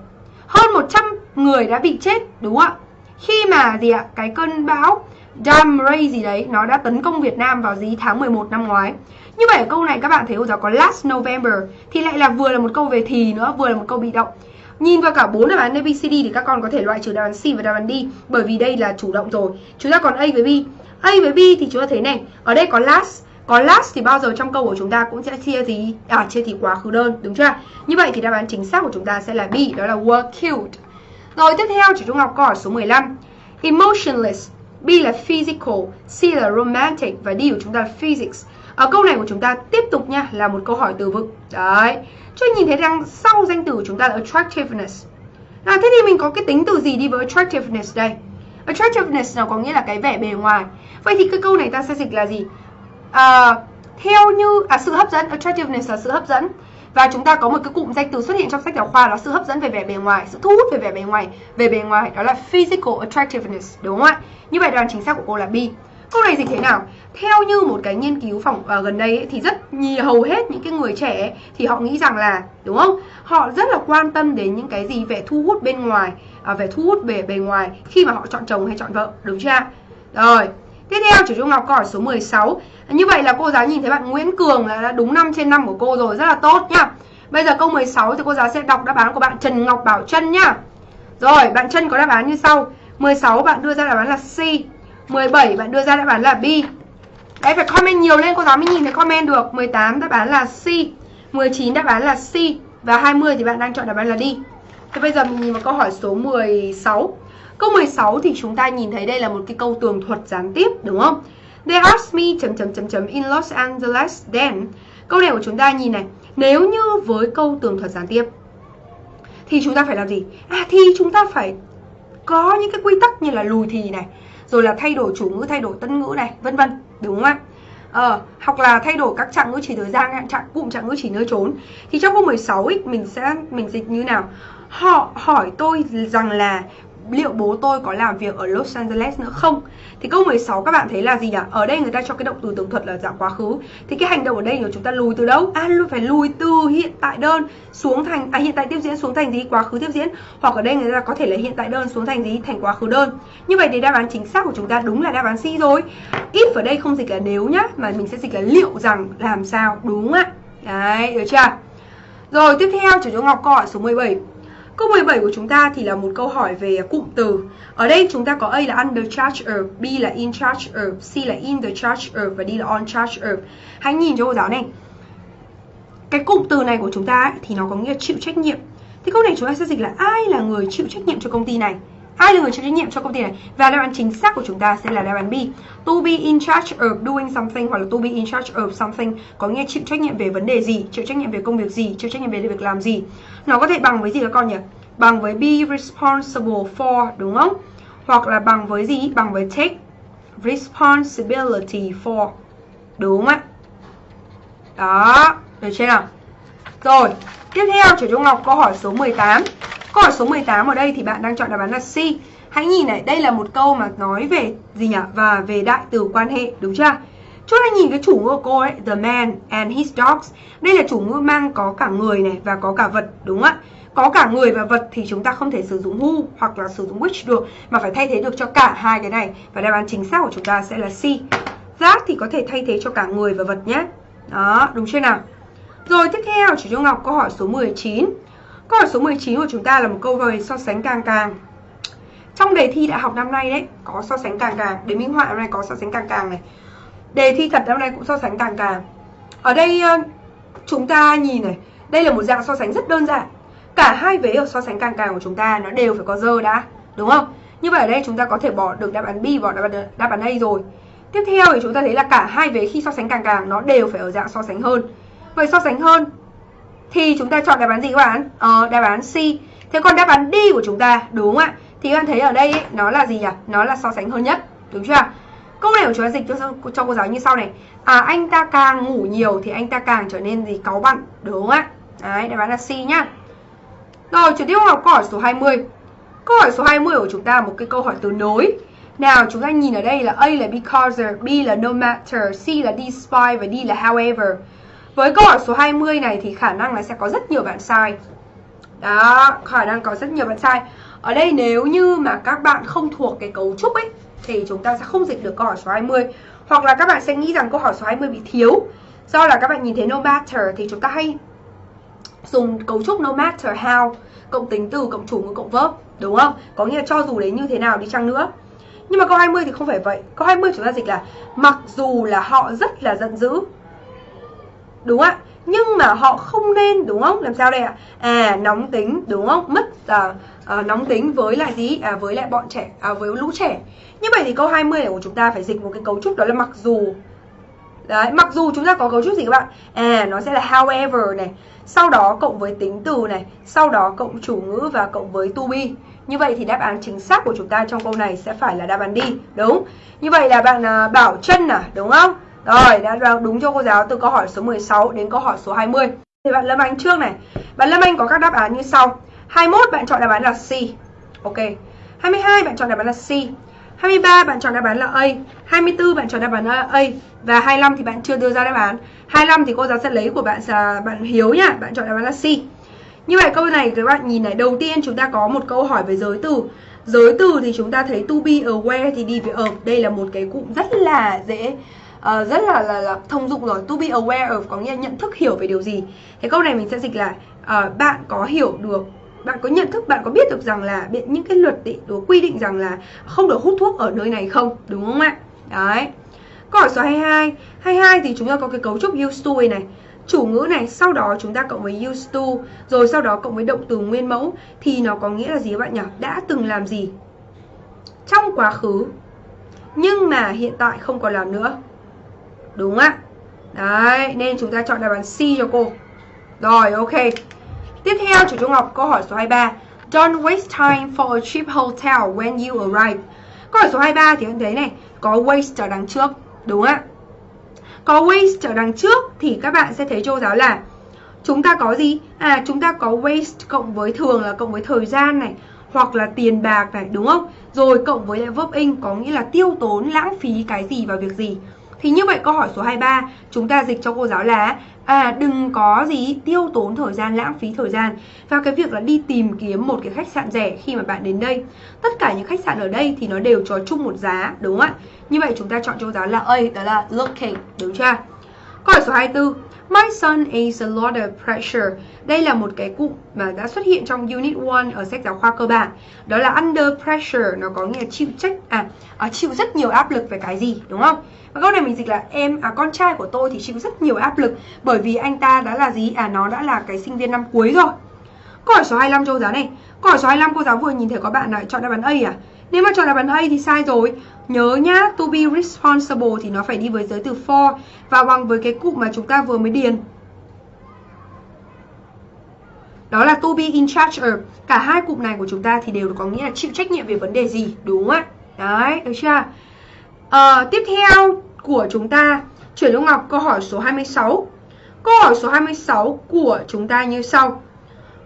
Hơn 100 người đã bị chết đúng không ạ? Khi mà gì ạ? Cái cơn bão Dam Ray gì đấy nó đã tấn công Việt Nam vào gì tháng 11 năm ngoái như vậy ở câu này các bạn thấy cô giáo có last November thì lại là vừa là một câu về thì nữa vừa là một câu bị động Nhìn vào cả bốn đáp án ABCD thì các con có thể loại trừ đáp án C và đáp án D bởi vì đây là chủ động rồi. Chúng ta còn A với B. A với B thì chúng ta thấy này, ở đây có last, có last thì bao giờ trong câu của chúng ta cũng sẽ chia gì? À chia thì quá khứ đơn, đúng chưa? Như vậy thì đáp án chính xác của chúng ta sẽ là B, đó là were killed. Rồi tiếp theo chị Trung Ngọc câu hỏi số 15. Emotionless, B là physical, C là romantic và D của chúng ta là physics. Ở câu này của chúng ta tiếp tục nha là một câu hỏi từ vựng. Đấy. Cho nhìn thấy rằng sau danh từ của chúng ta là attractiveness. à, thế thì mình có cái tính từ gì đi với attractiveness đây? Attractiveness nó có nghĩa là cái vẻ bề ngoài. Vậy thì cái câu này ta sẽ dịch là gì? À, theo như à sự hấp dẫn, attractiveness là sự hấp dẫn. Và chúng ta có một cái cụm danh từ xuất hiện trong sách giáo khoa là sự hấp dẫn về vẻ bề ngoài, sự thu hút về vẻ bề ngoài, về bề ngoài đó là physical attractiveness, đúng không ạ? Như vậy đoàn chính xác của cô là B. Câu này dịch thế nào? Theo như một cái nghiên cứu phòng uh, ờ, gần đây ấy, thì rất nhiều hầu hết những cái người trẻ ấy, thì họ nghĩ rằng là đúng không? Họ rất là quan tâm đến những cái gì về thu hút bên ngoài, uh, về thu hút về bề ngoài khi mà họ chọn chồng hay chọn vợ, đúng chưa? Rồi, Tiếp theo chủ Trung Ngọc câu hỏi số 16 Như vậy là cô giáo nhìn thấy bạn Nguyễn Cường là đã đúng 5 trên 5 của cô rồi Rất là tốt nhá Bây giờ câu 16 thì cô giáo sẽ đọc đáp án của bạn Trần Ngọc Bảo Trân nhá Rồi bạn Trân có đáp án như sau 16 bạn đưa ra đáp án là C 17 bạn đưa ra đáp án là B Đấy phải comment nhiều lên cô giáo mới nhìn thấy comment được 18 đáp án là C 19 đáp án là C Và 20 thì bạn đang chọn đáp án là D Thế bây giờ mình nhìn vào câu hỏi số 16 Câu 16 thì chúng ta nhìn thấy đây là một cái câu tường thuật gián tiếp đúng không? They asked me chấm chấm chấm chấm in Los Angeles then. Câu này của chúng ta nhìn này, nếu như với câu tường thuật gián tiếp thì chúng ta phải làm gì? À thì chúng ta phải có những cái quy tắc như là lùi thì này, rồi là thay đổi chủ ngữ, thay đổi tân ngữ này, vân vân, đúng không ạ? Ờ, hoặc là thay đổi các trạng ngữ chỉ thời gian, trạng cụm trạng ngữ chỉ nơi trốn. Thì trong câu 16 ấy, mình sẽ mình dịch như nào? Họ hỏi tôi rằng là liệu bố tôi có làm việc ở Los Angeles nữa không? Thì câu 16 các bạn thấy là gì nhỉ? Ở đây người ta cho cái động từ tường thuật là dạng quá khứ. Thì cái hành động ở đây là chúng ta lùi từ đâu? À phải lùi từ hiện tại đơn xuống thành à hiện tại tiếp diễn xuống thành gì? Quá khứ tiếp diễn. Hoặc ở đây người ta có thể là hiện tại đơn xuống thành gì? Thành quá khứ đơn. Như vậy thì đáp án chính xác của chúng ta đúng là đáp án C rồi. If ở đây không dịch là nếu nhá, mà mình sẽ dịch là liệu rằng làm sao, đúng ạ. Đấy, được chưa? Rồi tiếp theo chủ chú Ngọc câu hỏi số 17 Câu 17 của chúng ta thì là một câu hỏi về cụm từ. Ở đây chúng ta có A là under charge of, B là in charge of, C là in the charge of và D là on charge of. Hãy nhìn cho cô giáo này. Cái cụm từ này của chúng ta ấy, thì nó có nghĩa chịu trách nhiệm. Thì câu này chúng ta sẽ dịch là ai là người chịu trách nhiệm cho công ty này? Ai là người chịu trách nhiệm cho công ty này? Và đáp án chính xác của chúng ta sẽ là đáp án B. To be in charge of doing something hoặc là to be in charge of something có nghĩa chịu trách nhiệm về vấn đề gì, chịu trách nhiệm về công việc gì, chịu trách nhiệm về việc làm gì. Nó có thể bằng với gì các con nhỉ? Bằng với be responsible for đúng không? Hoặc là bằng với gì? Bằng với take responsibility for. Đúng không ạ? Đó, được chưa nào? Rồi, tiếp theo chủ Trung Ngọc câu hỏi số 18. Câu hỏi số 18 ở đây thì bạn đang chọn đáp án là C. Hãy nhìn này, đây là một câu mà nói về gì nhỉ? Và về đại từ quan hệ, đúng chưa? Chúng ta nhìn cái chủ ngữ của cô ấy, the man and his dogs. Đây là chủ ngữ mang có cả người này và có cả vật, đúng không ạ? Có cả người và vật thì chúng ta không thể sử dụng who hoặc là sử dụng which được mà phải thay thế được cho cả hai cái này và đáp án chính xác của chúng ta sẽ là C. That thì có thể thay thế cho cả người và vật nhé. Đó, đúng chưa nào? Rồi tiếp theo, chủ Trung Ngọc câu hỏi số 19. Câu hỏi số 19 của chúng ta là một câu về so sánh càng càng. Trong đề thi đại học năm nay đấy, có so sánh càng càng. Đề minh họa năm nay có so sánh càng càng này. Đề thi thật năm nay cũng so sánh càng càng. Ở đây ờ, chúng ta nhìn này, đây là một dạng so sánh rất đơn giản. cả hai vế ở so sánh càng càng của chúng ta nó đều phải có dơ đã đúng không như vậy ở đây chúng ta có thể bỏ được đáp án B bỏ đáp án, đáp án A rồi tiếp theo thì chúng ta thấy là cả hai vế khi so sánh càng càng nó đều phải ở dạng so sánh hơn vậy so sánh hơn thì chúng ta chọn đáp án gì các bạn? Ờ, đáp án C. Thế còn đáp án D của chúng ta đúng không ạ? Thì các bạn thấy ở đây ấy, nó là gì nhỉ? Nó là so sánh hơn nhất đúng chưa câu này của chúng ta dịch cho, cho cô giáo như sau này. À anh ta càng ngủ nhiều thì anh ta càng trở nên gì? Cáu bặn đúng không ạ? Đấy đáp án là C nhá. Rồi chuyển tiếp vào câu hỏi số 20 câu hỏi số 20 của chúng ta một cái câu hỏi từ nối. Nào chúng ta nhìn ở đây là A là because, B là no matter, C là despite và D là however. Với câu hỏi số 20 này thì khả năng là sẽ có rất nhiều bạn sai. Đó, khả năng có rất nhiều bạn sai. Ở đây nếu như mà các bạn không thuộc cái cấu trúc ấy thì chúng ta sẽ không dịch được câu hỏi số 20. Hoặc là các bạn sẽ nghĩ rằng câu hỏi số 20 bị thiếu. Do là các bạn nhìn thấy no matter thì chúng ta hay dùng cấu trúc no matter how cộng tính từ cộng chủ ngữ cộng verb đúng không? Có nghĩa là cho dù đấy như thế nào đi chăng nữa nhưng mà câu 20 thì không phải vậy Câu 20 chúng ta dịch là Mặc dù là họ rất là giận dữ Đúng ạ. Nhưng mà họ không nên đúng không? Làm sao đây ạ? À nóng tính đúng không? Mất à, à, nóng tính với lại gì? À, Với lại bọn trẻ à, Với lũ trẻ. Như vậy thì câu 20 này của chúng ta phải dịch một cái cấu trúc đó là mặc dù. Đấy, mặc dù chúng ta có cấu trúc gì các bạn? À, nó sẽ là however này, sau đó cộng với tính từ này, sau đó cộng chủ ngữ và cộng với to be. Như vậy thì đáp án chính xác của chúng ta trong câu này sẽ phải là đáp án đi, đúng. Như vậy là bạn à, Bảo Trân à, đúng không? Rồi, đã đúng cho cô giáo từ câu hỏi số 16 đến câu hỏi số 20. Thì bạn Lâm Anh trước này. Bạn Lâm Anh có các đáp án như sau. 21 bạn chọn đáp án là C. Ok. 22 bạn chọn đáp án là C. 23 bạn chọn đáp án là A, 24 bạn chọn đáp án là A và 25 thì bạn chưa đưa ra đáp án. 25 thì cô giáo sẽ lấy của bạn là bạn Hiếu nhá, bạn chọn đáp án là C. Như vậy câu này các bạn nhìn này, đầu tiên chúng ta có một câu hỏi về giới từ. Giới từ thì chúng ta thấy to be aware thì đi với of. Đây là một cái cụm rất là dễ uh, rất là, là là thông dụng rồi. To be aware of có nghĩa là nhận thức hiểu về điều gì. Thế câu này mình sẽ dịch là uh, bạn có hiểu được bạn có nhận thức bạn có biết được rằng là những cái luật định đó quy định rằng là không được hút thuốc ở nơi này không? Đúng không ạ? Đấy. Câu hỏi số 22 22 thì chúng ta có cái cấu trúc used to này chủ ngữ này sau đó chúng ta cộng với used to rồi sau đó cộng với động từ nguyên mẫu thì nó có nghĩa là gì các bạn nhỉ? Đã từng làm gì? Trong quá khứ nhưng mà hiện tại không còn làm nữa đúng á, đấy nên chúng ta chọn đáp án C cho cô rồi ok Tiếp theo, chủ Trung Ngọc câu hỏi số 23. Don't waste time for a cheap hotel when you arrive. Câu hỏi số 23 thì anh thấy này, có waste ở đằng trước, đúng á. Có waste ở đằng trước thì các bạn sẽ thấy cô giáo là chúng ta có gì? À, chúng ta có waste cộng với thường là cộng với thời gian này, hoặc là tiền bạc này, đúng không? Rồi cộng với lại verb in có nghĩa là tiêu tốn, lãng phí cái gì vào việc gì. Thì như vậy câu hỏi số 23 chúng ta dịch cho cô giáo là à đừng có gì tiêu tốn thời gian, lãng phí thời gian. Vào cái việc là đi tìm kiếm một cái khách sạn rẻ khi mà bạn đến đây. Tất cả những khách sạn ở đây thì nó đều cho chung một giá, đúng không ạ? Như vậy chúng ta chọn cho giáo là A đó là looking đúng chưa? Câu hỏi số 24 My son is a lot of pressure. Đây là một cái cụm mà đã xuất hiện trong Unit 1 ở sách giáo khoa cơ bản. Đó là under pressure, nó có nghĩa chịu trách à, à chịu rất nhiều áp lực về cái gì, đúng không? Và câu này mình dịch là em à con trai của tôi thì chịu rất nhiều áp lực bởi vì anh ta đã là gì? À nó đã là cái sinh viên năm cuối rồi. Câu hỏi số 25 cô giáo này. Câu hỏi số 25 cô giáo vừa nhìn thấy có bạn này chọn đáp án A à? Nếu mà chọn đáp án A thì sai rồi. Nhớ nhá, to be responsible thì nó phải đi với giới từ for và bằng với cái cụm mà chúng ta vừa mới điền. Đó là to be in charge of. Cả hai cụm này của chúng ta thì đều có nghĩa là chịu trách nhiệm về vấn đề gì, đúng không ạ? Đấy, được chưa? À, tiếp theo của chúng ta chuyển cho Ngọc câu hỏi số 26. Câu hỏi số 26 của chúng ta như sau.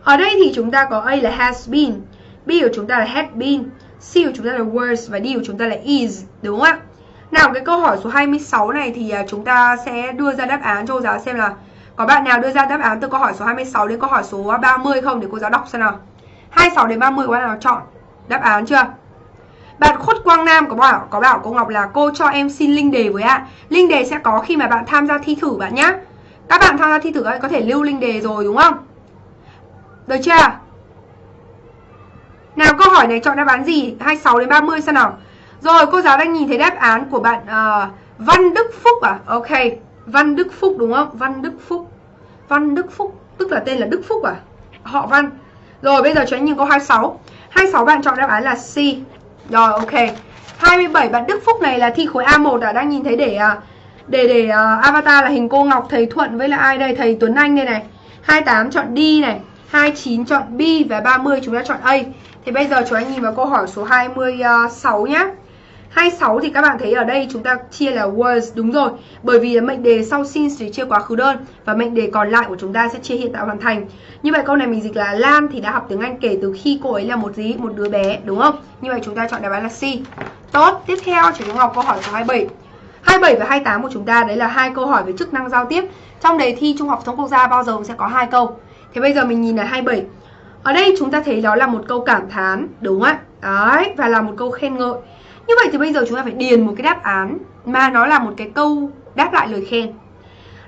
Ở đây thì chúng ta có A là has been, B của chúng ta là had been, see của chúng ta là was và đi của chúng ta là is, đúng không ạ? Nào cái câu hỏi số 26 này thì à, chúng ta sẽ đưa ra đáp án cho cô giáo xem là có bạn nào đưa ra đáp án từ câu hỏi số 26 đến câu hỏi số 30 không để cô giáo đọc xem nào. 26 đến 30 có bạn nào chọn đáp án chưa? Bạn Khuất Quang Nam có bảo có bảo cô Ngọc là cô cho em xin link đề với ạ. Link đề sẽ có khi mà bạn tham gia thi thử bạn nhá. Các bạn tham gia thi thử ấy có thể lưu link đề rồi đúng không? Được chưa? Nào câu hỏi này chọn đáp án gì? 26 đến 30 xem nào. Rồi cô giáo đang nhìn thấy đáp án của bạn uh, Văn Đức Phúc à? Ok. Văn Đức Phúc đúng không? Văn Đức Phúc. Văn Đức Phúc tức là tên là Đức Phúc à? Họ Văn. Rồi bây giờ cho anh nhìn câu 26 26 bạn chọn đáp án là C Rồi ok 27 bạn Đức Phúc này là thi khối A1 đã à? đang nhìn thấy để ờ, để để uh, avatar là hình cô Ngọc thầy Thuận với là ai đây thầy Tuấn Anh đây này 28 chọn D này 29 chọn B và 30 chúng ta chọn A thì bây giờ chúng anh nhìn vào câu hỏi số 26 nhé 26 thì các bạn thấy ở đây chúng ta chia là was đúng rồi. Bởi vì mệnh đề sau since thì chia quá khứ đơn Và mệnh đề còn lại của chúng ta sẽ chia hiện tại hoàn thành. Như vậy câu này mình dịch là Lan thì đã học tiếng Anh kể từ khi cô ấy là một gì một đứa bé đúng không? Như vậy chúng ta chọn đáp án là C. Tốt, tiếp theo chúng ta học câu hỏi số 27 27 và 28 của chúng ta đấy là hai câu hỏi về chức năng giao tiếp. Trong đề thi Trung học phổ thông quốc gia bao giờ cũng sẽ có hai câu. Thế bây giờ mình nhìn là 27 ở đây chúng ta thấy đó là một câu cảm thán đúng không ạ? Đấy, và là một câu khen ngợi như vậy thì bây giờ chúng ta phải điền một cái đáp án mà nó là một cái câu đáp lại lời khen.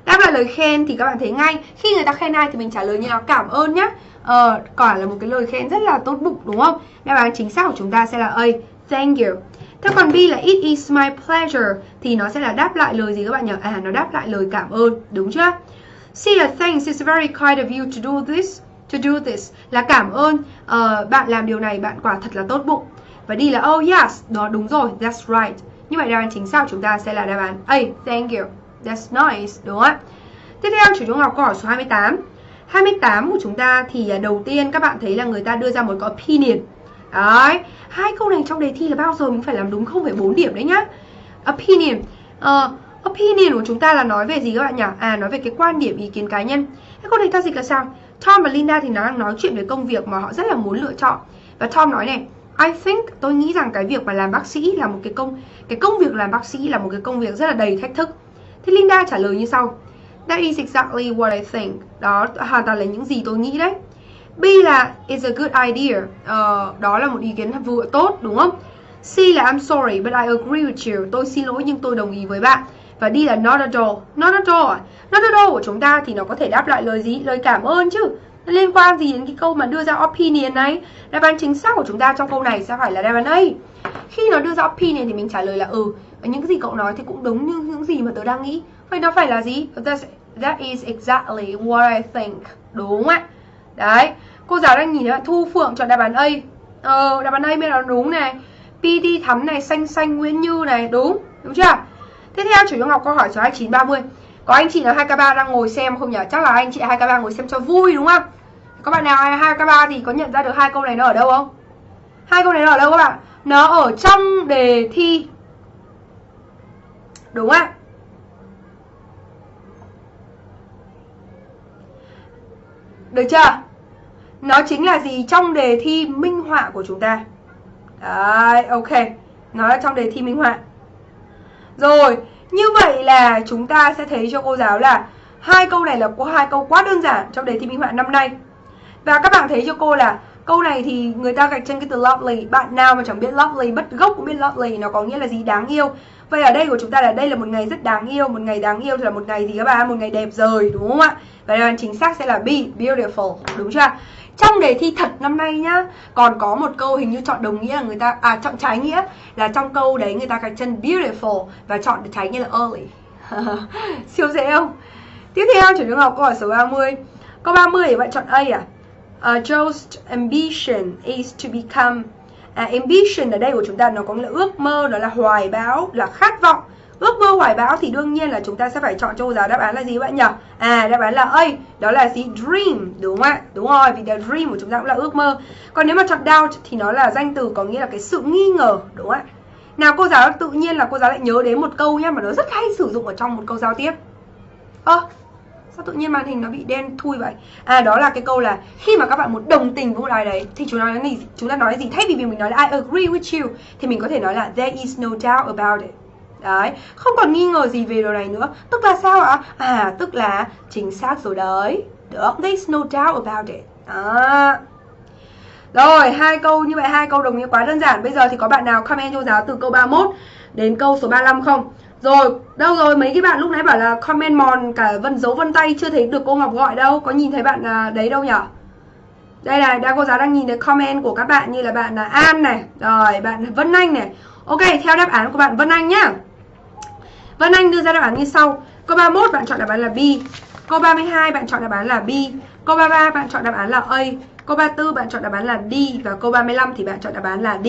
Đáp lại lời khen thì các bạn thấy ngay Khi người ta khen ai thì mình trả lời như là cảm ơn nhá Ờ, quả là một cái lời khen rất là tốt bụng đúng không? Đáp án chính xác của chúng ta sẽ là A Thank you Thế còn B là It is my pleasure Thì nó sẽ là đáp lại lời gì các bạn nhỉ? À, nó đáp lại lời cảm ơn, đúng chưa? C là Thanks, it's very kind of you to do this To do this Là cảm ơn uh, Bạn làm điều này, bạn quả thật là tốt bụng và đi là oh yes, đó đúng rồi, that's right. Như vậy đáp án chính xác chúng ta sẽ là đáp án A, thank you. That's nice, đúng không ạ? Tiếp theo chủ chúng học câu hỏi số 28. 28 của chúng ta thì à, đầu tiên các bạn thấy là người ta đưa ra một cái opinion. Đấy, hai câu này trong đề thi là bao giờ mình phải làm đúng 0,4 điểm đấy nhá. Opinion. Uh, opinion của chúng ta là nói về gì các bạn nhỉ? À nói về cái quan điểm ý kiến cá nhân. Cái câu này ta dịch là sao? Tom và Linda thì nó đang nói chuyện về công việc mà họ rất là muốn lựa chọn. Và Tom nói này, I think tôi nghĩ rằng cái việc mà làm bác sĩ là một cái công cái công việc làm bác sĩ là một cái công việc rất là đầy thách thức. Thế Linda trả lời như sau. That is exactly what I think. Đó hoàn toàn là những gì tôi nghĩ đấy. B là is a good idea. Uh, đó là một ý kiến vừa tốt đúng không? C là I'm sorry but I agree with you. Tôi xin lỗi nhưng tôi đồng ý với bạn. Và đi là not at all. Not at all? À? Not at all của chúng ta thì nó có thể đáp lại lời gì? Lời cảm ơn chứ. Liên quan gì đến cái câu mà đưa ra opinion này? Đáp án chính xác của chúng ta trong câu này sẽ phải là đáp án A. Khi nó đưa ra opinion thì mình trả lời là ừ. Những cái gì cậu nói thì cũng đúng như những gì mà tớ đang nghĩ. Vậy nó phải là gì? That's, that is exactly what I think. Đúng không ạ. Đấy. Cô giáo đang nhìn thấy bạn thu phượng chọn đáp án A. Ờ đáp án A mới là đúng này. PT thắm này xanh xanh Nguyễn Như này. Đúng. Đúng chưa? Tiếp theo chủ yếu ngọc câu hỏi số 2930 có anh chị nào 2K3 đang ngồi xem không nhỉ? Chắc là anh chị 2K3 ngồi xem cho vui đúng không? Các bạn nào 2K3 thì có nhận ra được hai câu này nó ở đâu không? Hai câu này nó ở đâu các bạn? Nó ở trong đề thi Đúng không ạ? Được chưa? Nó chính là gì trong đề thi minh họa của chúng ta Đấy, ok Nó là trong đề thi minh họa rồi, như vậy là chúng ta sẽ thấy cho cô giáo là hai câu này là có hai câu quá đơn giản trong đề thi minh họa năm nay. Và các bạn thấy cho cô là câu này thì người ta gạch chân cái từ lovely. Bạn nào mà chẳng biết lovely, bất gốc cũng biết lovely nó có nghĩa là gì đáng yêu. Vậy ở đây của chúng ta là đây là một ngày rất đáng yêu, một ngày đáng yêu thì là một ngày gì các bạn? Một ngày đẹp rời đúng không ạ? Và đáp chính xác sẽ là be beautiful, đúng chưa? Trong đề thi thật năm nay nhá Còn có một câu hình như chọn đồng nghĩa là người ta À chọn trái nghĩa Là trong câu đấy người ta gạch chân beautiful Và chọn trái nghĩa là early *laughs* Siêu dễ không? Tiếp theo chủ trường học câu hỏi số 30 Câu 30 thì bạn chọn A à? Uh, Joe's ambition is to become à, Ambition ở đây của chúng ta nó có nghĩa là ước mơ Đó là hoài bão, là khát vọng Ước mơ hoài bão thì đương nhiên là chúng ta sẽ phải chọn cho cô giáo đáp án là gì bạn nhỉ? À đáp án là A, đó là gì? Dream, đúng không ạ? Đúng rồi, vì the dream của chúng ta cũng là ước mơ. Còn nếu mà chọn doubt thì nó là danh từ có nghĩa là cái sự nghi ngờ, đúng không ạ? Nào cô giáo tự nhiên là cô giáo lại nhớ đến một câu nhá mà nó rất hay sử dụng ở trong một câu giao tiếp. Ơ, à, sao tự nhiên màn hình nó bị đen thui vậy? À đó là cái câu là khi mà các bạn muốn đồng tình với một ai đấy thì chúng ta nói gì? Chúng ta nói gì? Thay vì mình nói là I agree with you thì mình có thể nói là there is no doubt about it. Đấy, không còn nghi ngờ gì về điều này nữa. Tức là sao ạ? À, tức là chính xác rồi đấy. Được, there's no doubt about it. À. Rồi, hai câu như vậy, hai câu đồng nghĩa quá đơn giản. Bây giờ thì có bạn nào comment cho giáo từ câu 31 đến câu số 35 không? Rồi, đâu rồi, mấy cái bạn lúc nãy bảo là comment mòn cả vân dấu vân tay chưa thấy được cô Ngọc gọi đâu. Có nhìn thấy bạn à, đấy đâu nhở Đây này, đang cô giáo đang nhìn thấy comment của các bạn như là bạn là An này. Rồi, bạn Vân Anh này. Ok, theo đáp án của bạn Vân Anh nhá. Vân Anh đưa ra đáp án như sau. Câu 31 bạn chọn đáp án là B. Câu 32 bạn chọn đáp án là B. Câu 33 bạn chọn đáp án là A. Câu 34 bạn chọn đáp án là D và câu 35 thì bạn chọn đáp án là D.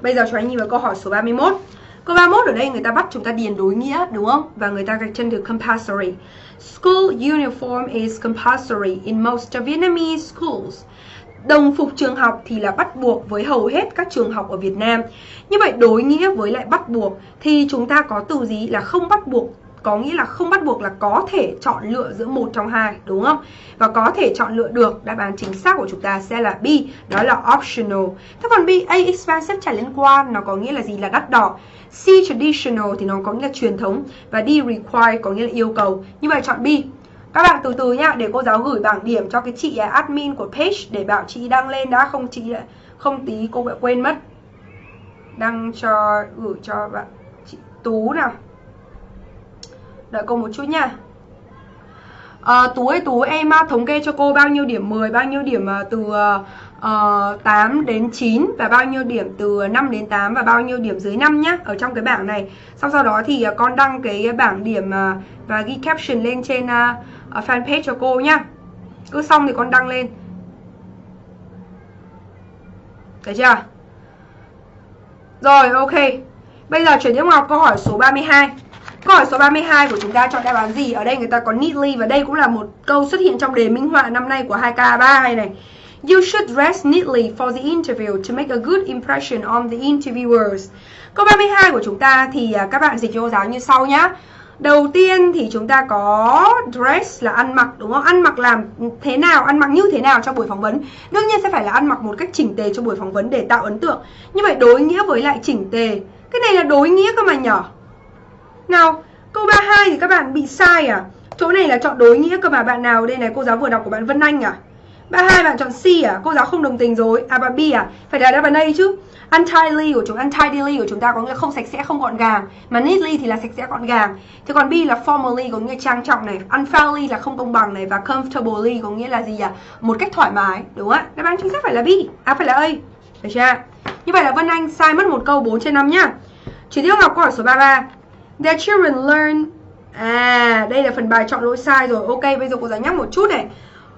Bây giờ cho anh nhìn vào câu hỏi số 31. Câu 31 ở đây người ta bắt chúng ta điền đối nghĩa, đúng không? Và người ta gạch chân từ compulsory. School uniform is compulsory in most Vietnamese schools. Đồng phục trường học thì là bắt buộc với hầu hết các trường học ở Việt Nam. Như vậy đối nghĩa với lại bắt buộc thì chúng ta có từ gì là không bắt buộc có nghĩa là không bắt buộc là có thể chọn lựa giữa một trong hai đúng không? Và có thể chọn lựa được đáp án chính xác của chúng ta sẽ là B, đó là optional. Thế còn B, A expensive chả liên quan nó có nghĩa là gì là đắt đỏ. C traditional thì nó có nghĩa là truyền thống và D require có nghĩa là yêu cầu. Như vậy chọn B. Các bạn từ từ nhá, để cô giáo gửi bảng điểm cho cái chị à, admin của page để bảo chị đăng lên đã không chị à, không tí cô lại quên mất. Đăng cho gửi cho bạn chị Tú nào. Đợi cô một chút nha à, ờ, Tú ơi Tú em à, thống kê cho cô bao nhiêu điểm 10 Bao nhiêu điểm từ ờ, ờ, uh, 8 đến 9 Và bao nhiêu điểm từ 5 đến 8 Và bao nhiêu điểm dưới 5 nhá Ở trong cái bảng này Xong sau đó thì con đăng cái bảng điểm uh, Và ghi caption lên trên uh, ở fanpage cho cô nhá Cứ xong thì con đăng lên Thấy chưa Rồi, ok Bây giờ chuyển tiếp vào câu hỏi số 32 Câu hỏi số 32 của chúng ta chọn đáp án gì? Ở đây người ta có neatly và đây cũng là một câu xuất hiện trong đề minh họa năm nay của 2K32 này. You should dress neatly for the interview to make a good impression on the interviewers. Câu 32 của chúng ta thì à, các bạn dịch cho cô giáo như sau nhá. Đầu tiên thì chúng ta có dress là ăn mặc đúng không? Ăn mặc làm thế nào, ăn mặc như thế nào trong buổi phỏng vấn. Đương nhiên sẽ phải là ăn mặc một cách chỉnh tề trong buổi phỏng vấn để tạo ấn tượng. Như vậy đối nghĩa với lại chỉnh tề. Cái này là đối nghĩa cơ mà nhỏ. Nào, câu 32 thì các bạn bị sai à? Chỗ này là chọn đối nghĩa cơ mà bạn nào đây này cô giáo vừa đọc của bạn Vân Anh à? 32 bạn chọn C à? Cô giáo không đồng tình rồi. À bạn B à? Phải là đáp án A chứ. Untidy của chúng untidily của chúng ta có nghĩa là không sạch sẽ, không gọn gàng. Mà neatly thì là sạch sẽ gọn gàng. Thế còn B là formally có nghĩa là trang trọng này, unfairly là không công bằng này và comfortably có nghĩa là gì à? Một cách thoải mái, đúng không ạ? Đáp án chính xác phải là B, à phải là A. Được chưa? Như vậy là Vân Anh sai mất một câu 4 trên 5 nhá. Chuyển tiếp học câu hỏi số 33. The children learn À đây là phần bài chọn lỗi sai rồi Ok bây giờ cô giáo nhắc một chút này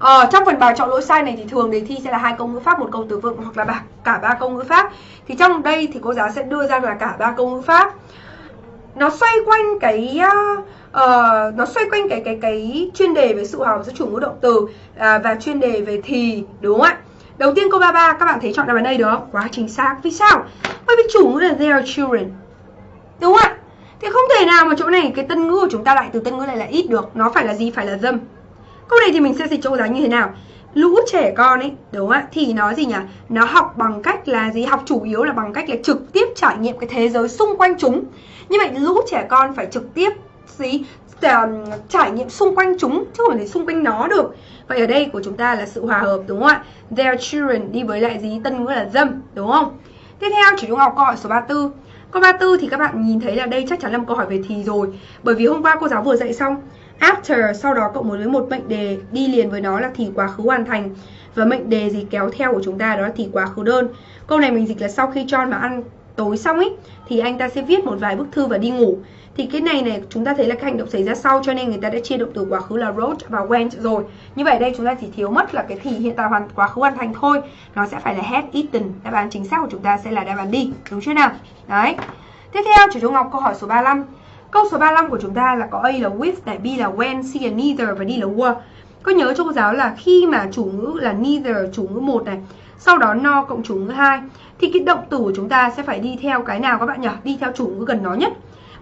Ờ, trong phần bài chọn lỗi sai này thì thường đề thi sẽ là hai câu ngữ pháp một câu từ vựng hoặc là cả ba câu ngữ pháp. Thì trong đây thì cô giáo sẽ đưa ra là cả ba câu ngữ pháp. Nó xoay quanh cái uh, nó xoay quanh cái cái cái chuyên đề về sự hòa giữa chủ ngữ động từ uh, và chuyên đề về thì đúng không ạ? Đầu tiên câu 33 các bạn thấy chọn đáp án đây được không? Quá chính xác. Vì sao? Bởi vì chủ ngữ là their children. Đúng không ạ? Thì không thể nào mà chỗ này cái tân ngữ của chúng ta lại từ tân ngữ lại là ít được. Nó phải là gì? Phải là dâm Câu này thì mình sẽ dịch cho cô giáo như thế nào? Lũ trẻ con ấy, đúng không ạ? Thì nó gì nhỉ? Nó học bằng cách là gì? Học chủ yếu là bằng cách là trực tiếp trải nghiệm cái thế giới xung quanh chúng Như vậy lũ trẻ con phải trực tiếp gì? Trải nghiệm xung quanh chúng chứ không thể xung quanh nó được Vậy ở đây của chúng ta là sự hòa hợp đúng không ạ? Their children đi với lại gì? Tân ngữ là dâm đúng không? Tiếp theo chỉ trung học câu hỏi số 34 Câu 34 thì các bạn nhìn thấy là đây chắc chắn là một câu hỏi về thì rồi Bởi vì hôm qua cô giáo vừa dạy xong After, sau đó cộng với một mệnh đề đi liền với nó là thì quá khứ hoàn thành. Và mệnh đề gì kéo theo của chúng ta đó là thì quá khứ đơn. Câu này mình dịch là sau khi John mà ăn tối xong ấy Thì anh ta sẽ viết một vài bức thư và đi ngủ. Thì cái này này, chúng ta thấy là cái hành động xảy ra sau, cho nên người ta đã chia động từ quá khứ là wrote và went rồi. Như vậy đây, chúng ta chỉ thiếu mất là cái thì hiện tại hoàn, quá khứ hoàn thành thôi. Nó sẽ phải là had eaten. Đáp án chính xác của chúng ta sẽ là đáp án đi. Đúng chưa nào? Đấy. Tiếp theo, chủ trung ngọc, câu hỏi số 35 câu số 35 của chúng ta là có A là with này, B là when, C là neither và D là were. Có nhớ cho cô giáo là khi mà chủ ngữ là neither, chủ ngữ một này, sau đó no cộng chủ ngữ hai, thì cái động từ của chúng ta sẽ phải đi theo cái nào các bạn nhỉ? Đi theo chủ ngữ gần nó nhất.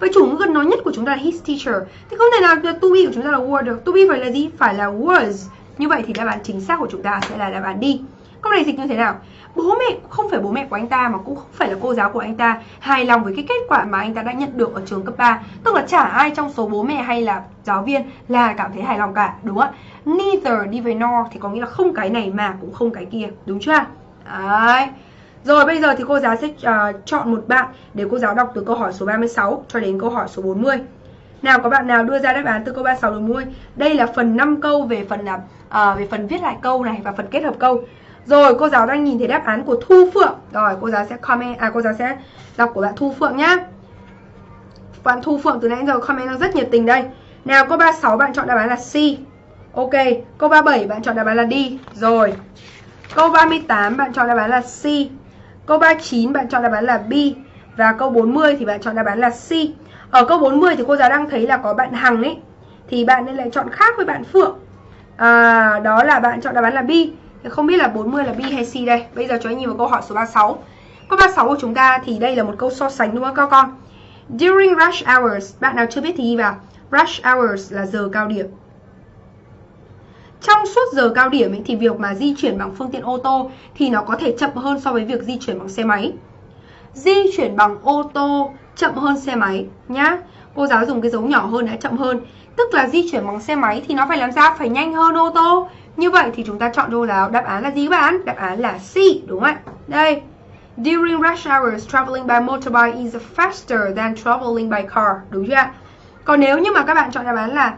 Vậy chủ ngữ gần nó nhất của chúng ta là his teacher. Thì không thể nào to be của chúng ta là were được. To be phải là gì? Phải là was. Như vậy thì đáp án chính xác của chúng ta sẽ là đáp án đi Câu này dịch như thế nào? Bố mẹ không phải bố mẹ của anh ta mà cũng không phải là cô giáo của anh ta hài lòng với cái kết quả mà anh ta đã nhận được ở trường cấp 3 Tức là chả ai trong số bố mẹ hay là giáo viên là cảm thấy hài lòng cả Đúng không ạ? Neither đi với nor thì có nghĩa là không cái này mà cũng không cái kia Đúng chưa? Đấy rồi bây giờ thì cô giáo sẽ uh, chọn một bạn để cô giáo đọc từ câu hỏi số 36 cho đến câu hỏi số 40. Nào có bạn nào đưa ra đáp án từ câu 36 đến 40? Đây là phần 5 câu về phần uh, về phần viết lại câu này và phần kết hợp câu. Rồi cô giáo đang nhìn thấy đáp án của Thu Phượng. Rồi cô giáo sẽ comment à cô giáo sẽ đọc của bạn Thu Phượng nhá. Bạn Thu Phượng từ nãy giờ comment rất nhiệt tình đây. Nào câu 36 bạn chọn đáp án là C. Ok, câu 37 bạn chọn đáp án là D. Rồi. Câu 38 bạn chọn đáp án là C. Câu 39 bạn chọn đáp án là B. Và câu 40 thì bạn chọn đáp án là C. Ở câu 40 thì cô giáo đang thấy là có bạn Hằng ấy. Thì bạn nên lại chọn khác với bạn Phượng. À, đó là bạn chọn đáp án là B. Không biết là 40 là B hay C đây. Bây giờ cho anh nhìn vào câu hỏi số 36. Câu 36 của chúng ta thì đây là một câu so sánh đúng không các con? During rush hours, bạn nào chưa biết thì ghi vào. Rush hours là giờ cao điểm. Trong suốt giờ cao điểm ấy, thì việc mà di chuyển bằng phương tiện ô tô thì nó có thể chậm hơn so với việc di chuyển bằng xe máy. Di chuyển bằng ô tô chậm hơn xe máy nhá. Cô giáo dùng cái dấu nhỏ hơn đã chậm hơn. Tức là di chuyển bằng xe máy thì nó phải làm sao? Phải nhanh hơn ô tô. Như vậy thì chúng ta chọn đâu nào đáp án là gì các bạn? Đáp án là C đúng không ạ? Đây. During rush hours, traveling by motorbike is faster than traveling by car. Đúng chưa ạ? Còn nếu như mà các bạn chọn đáp án là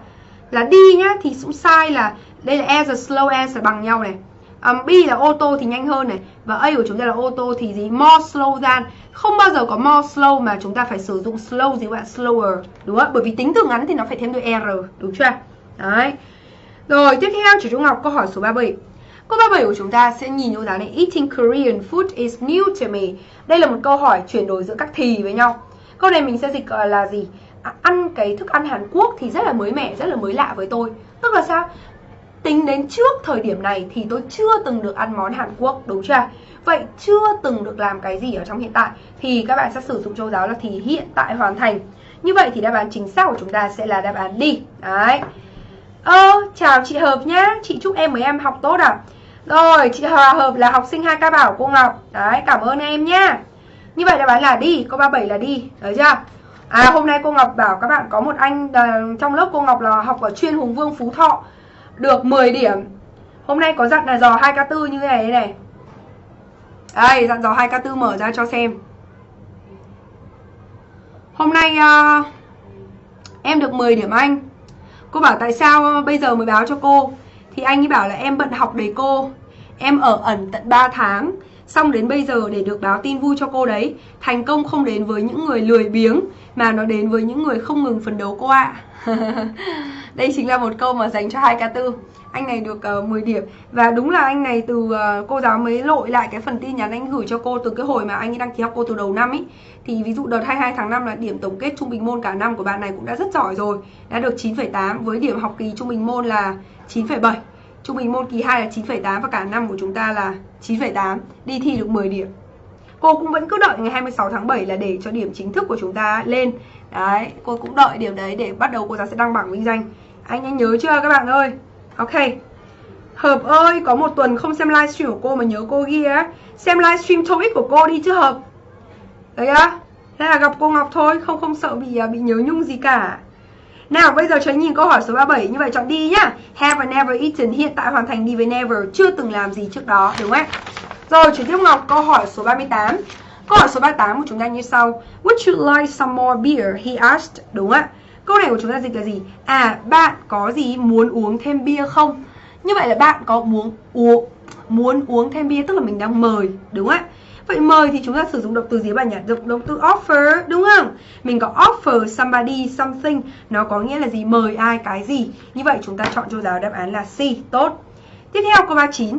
là đi nhá thì cũng sai là đây là as slow as là bằng nhau này um, B là ô tô thì nhanh hơn này và A của chúng ta là ô tô thì gì more slow than không bao giờ có more slow mà chúng ta phải sử dụng slow gì các bạn slower đúng không bởi vì tính từ ngắn thì nó phải thêm đuôi r đúng chưa đấy rồi tiếp theo chủ trung ngọc câu hỏi số 37 Câu 37 của chúng ta sẽ nhìn vô giáo này Eating Korean food is new to me Đây là một câu hỏi chuyển đổi giữa các thì với nhau Câu này mình sẽ dịch là gì? À, ăn cái thức ăn Hàn Quốc thì rất là mới mẻ, rất là mới lạ với tôi Tức là sao? Tính đến trước thời điểm này thì tôi chưa từng được ăn món Hàn Quốc, đúng chưa? Vậy chưa từng được làm cái gì ở trong hiện tại thì các bạn sẽ sử dụng châu giáo là thì hiện tại hoàn thành. Như vậy thì đáp án chính xác của chúng ta sẽ là đáp án đi. Đấy. Ơ, ờ, chào chị Hợp nhá. Chị chúc em với em học tốt ạ. à? Rồi, chị Hòa Hợp là học sinh 2K bảo cô Ngọc. Đấy, cảm ơn em nhá. Như vậy đáp án là đi, câu 37 là đi, được chưa? À hôm nay cô Ngọc bảo các bạn có một anh uh, trong lớp cô Ngọc là học ở chuyên Hùng Vương Phú Thọ được 10 điểm Hôm nay có dặn là dò 2K4 như thế này này Đây, dặn dò 2K4 mở ra cho xem Hôm nay uh, em được 10 điểm anh Cô bảo tại sao bây giờ mới báo cho cô? Thì anh ấy bảo là em bận học đầy cô. Em ở ẩn tận 3 tháng. Xong đến bây giờ để được báo tin vui cho cô đấy, Thành công không đến với những người lười biếng, Mà nó đến với những người không ngừng phấn đấu cô ạ. à. *laughs* Đây chính là một câu mà dành cho 2K4 Anh này được ờ, uh, 10 điểm. Và đúng là anh này từ uh, cô giáo mới lội lại cái phần tin nhắn anh gửi cho cô Từ cái hồi mà anh ấy đăng ký học cô từ đầu năm ý. Thì ví dụ đợt 22 tháng 5 là điểm tổng kết trung bình môn cả năm của bạn này cũng đã rất giỏi rồi. Đã được 9,8 với điểm học kỳ trung bình môn là 9,7 Trung bình môn kỳ 2 là 9,8 và cả năm của chúng ta là 9,8 Đi thi được 10 điểm. Cô cũng vẫn cứ đợi ngày 26 tháng 7 là để cho điểm chính thức của chúng ta lên. Đấy, cô cũng đợi điểm đấy để bắt đầu cô giáo sẽ đăng bảng vinh danh. Anh anh nhớ chưa các bạn ơi? Ok. Hợp ơi, có một tuần không xem livestream của cô mà nhớ cô ghi á. Xem livestream topic của cô đi chứ Hợp. Đấy á. Thế là gặp cô Ngọc thôi, không không sợ bị à, bị nhớ nhung gì cả. Nào bây giờ cho nhìn câu hỏi số 37 Như vậy chọn đi nhá. Have never eaten? Hiện tại hoàn thành đi với never. Chưa từng làm gì trước đó đúng không ạ? Rồi chuyển tiếp Ngọc câu hỏi số 38 Câu hỏi số 38 của chúng ta như sau Would you like some more beer? He asked Đúng ạ Câu này của chúng ta dịch là gì? À bạn có gì muốn uống thêm bia không? Như vậy là bạn có muốn uống muốn uống thêm bia tức là mình đang mời đúng ạ? Vậy mời thì chúng ta sử dụng động từ gì bạn nhỉ? Động, động từ offer đúng không? Mình có offer somebody something Nó có nghĩa là gì? Mời ai cái gì Như vậy chúng ta chọn cho giáo đáp án là C Tốt Tiếp theo câu 39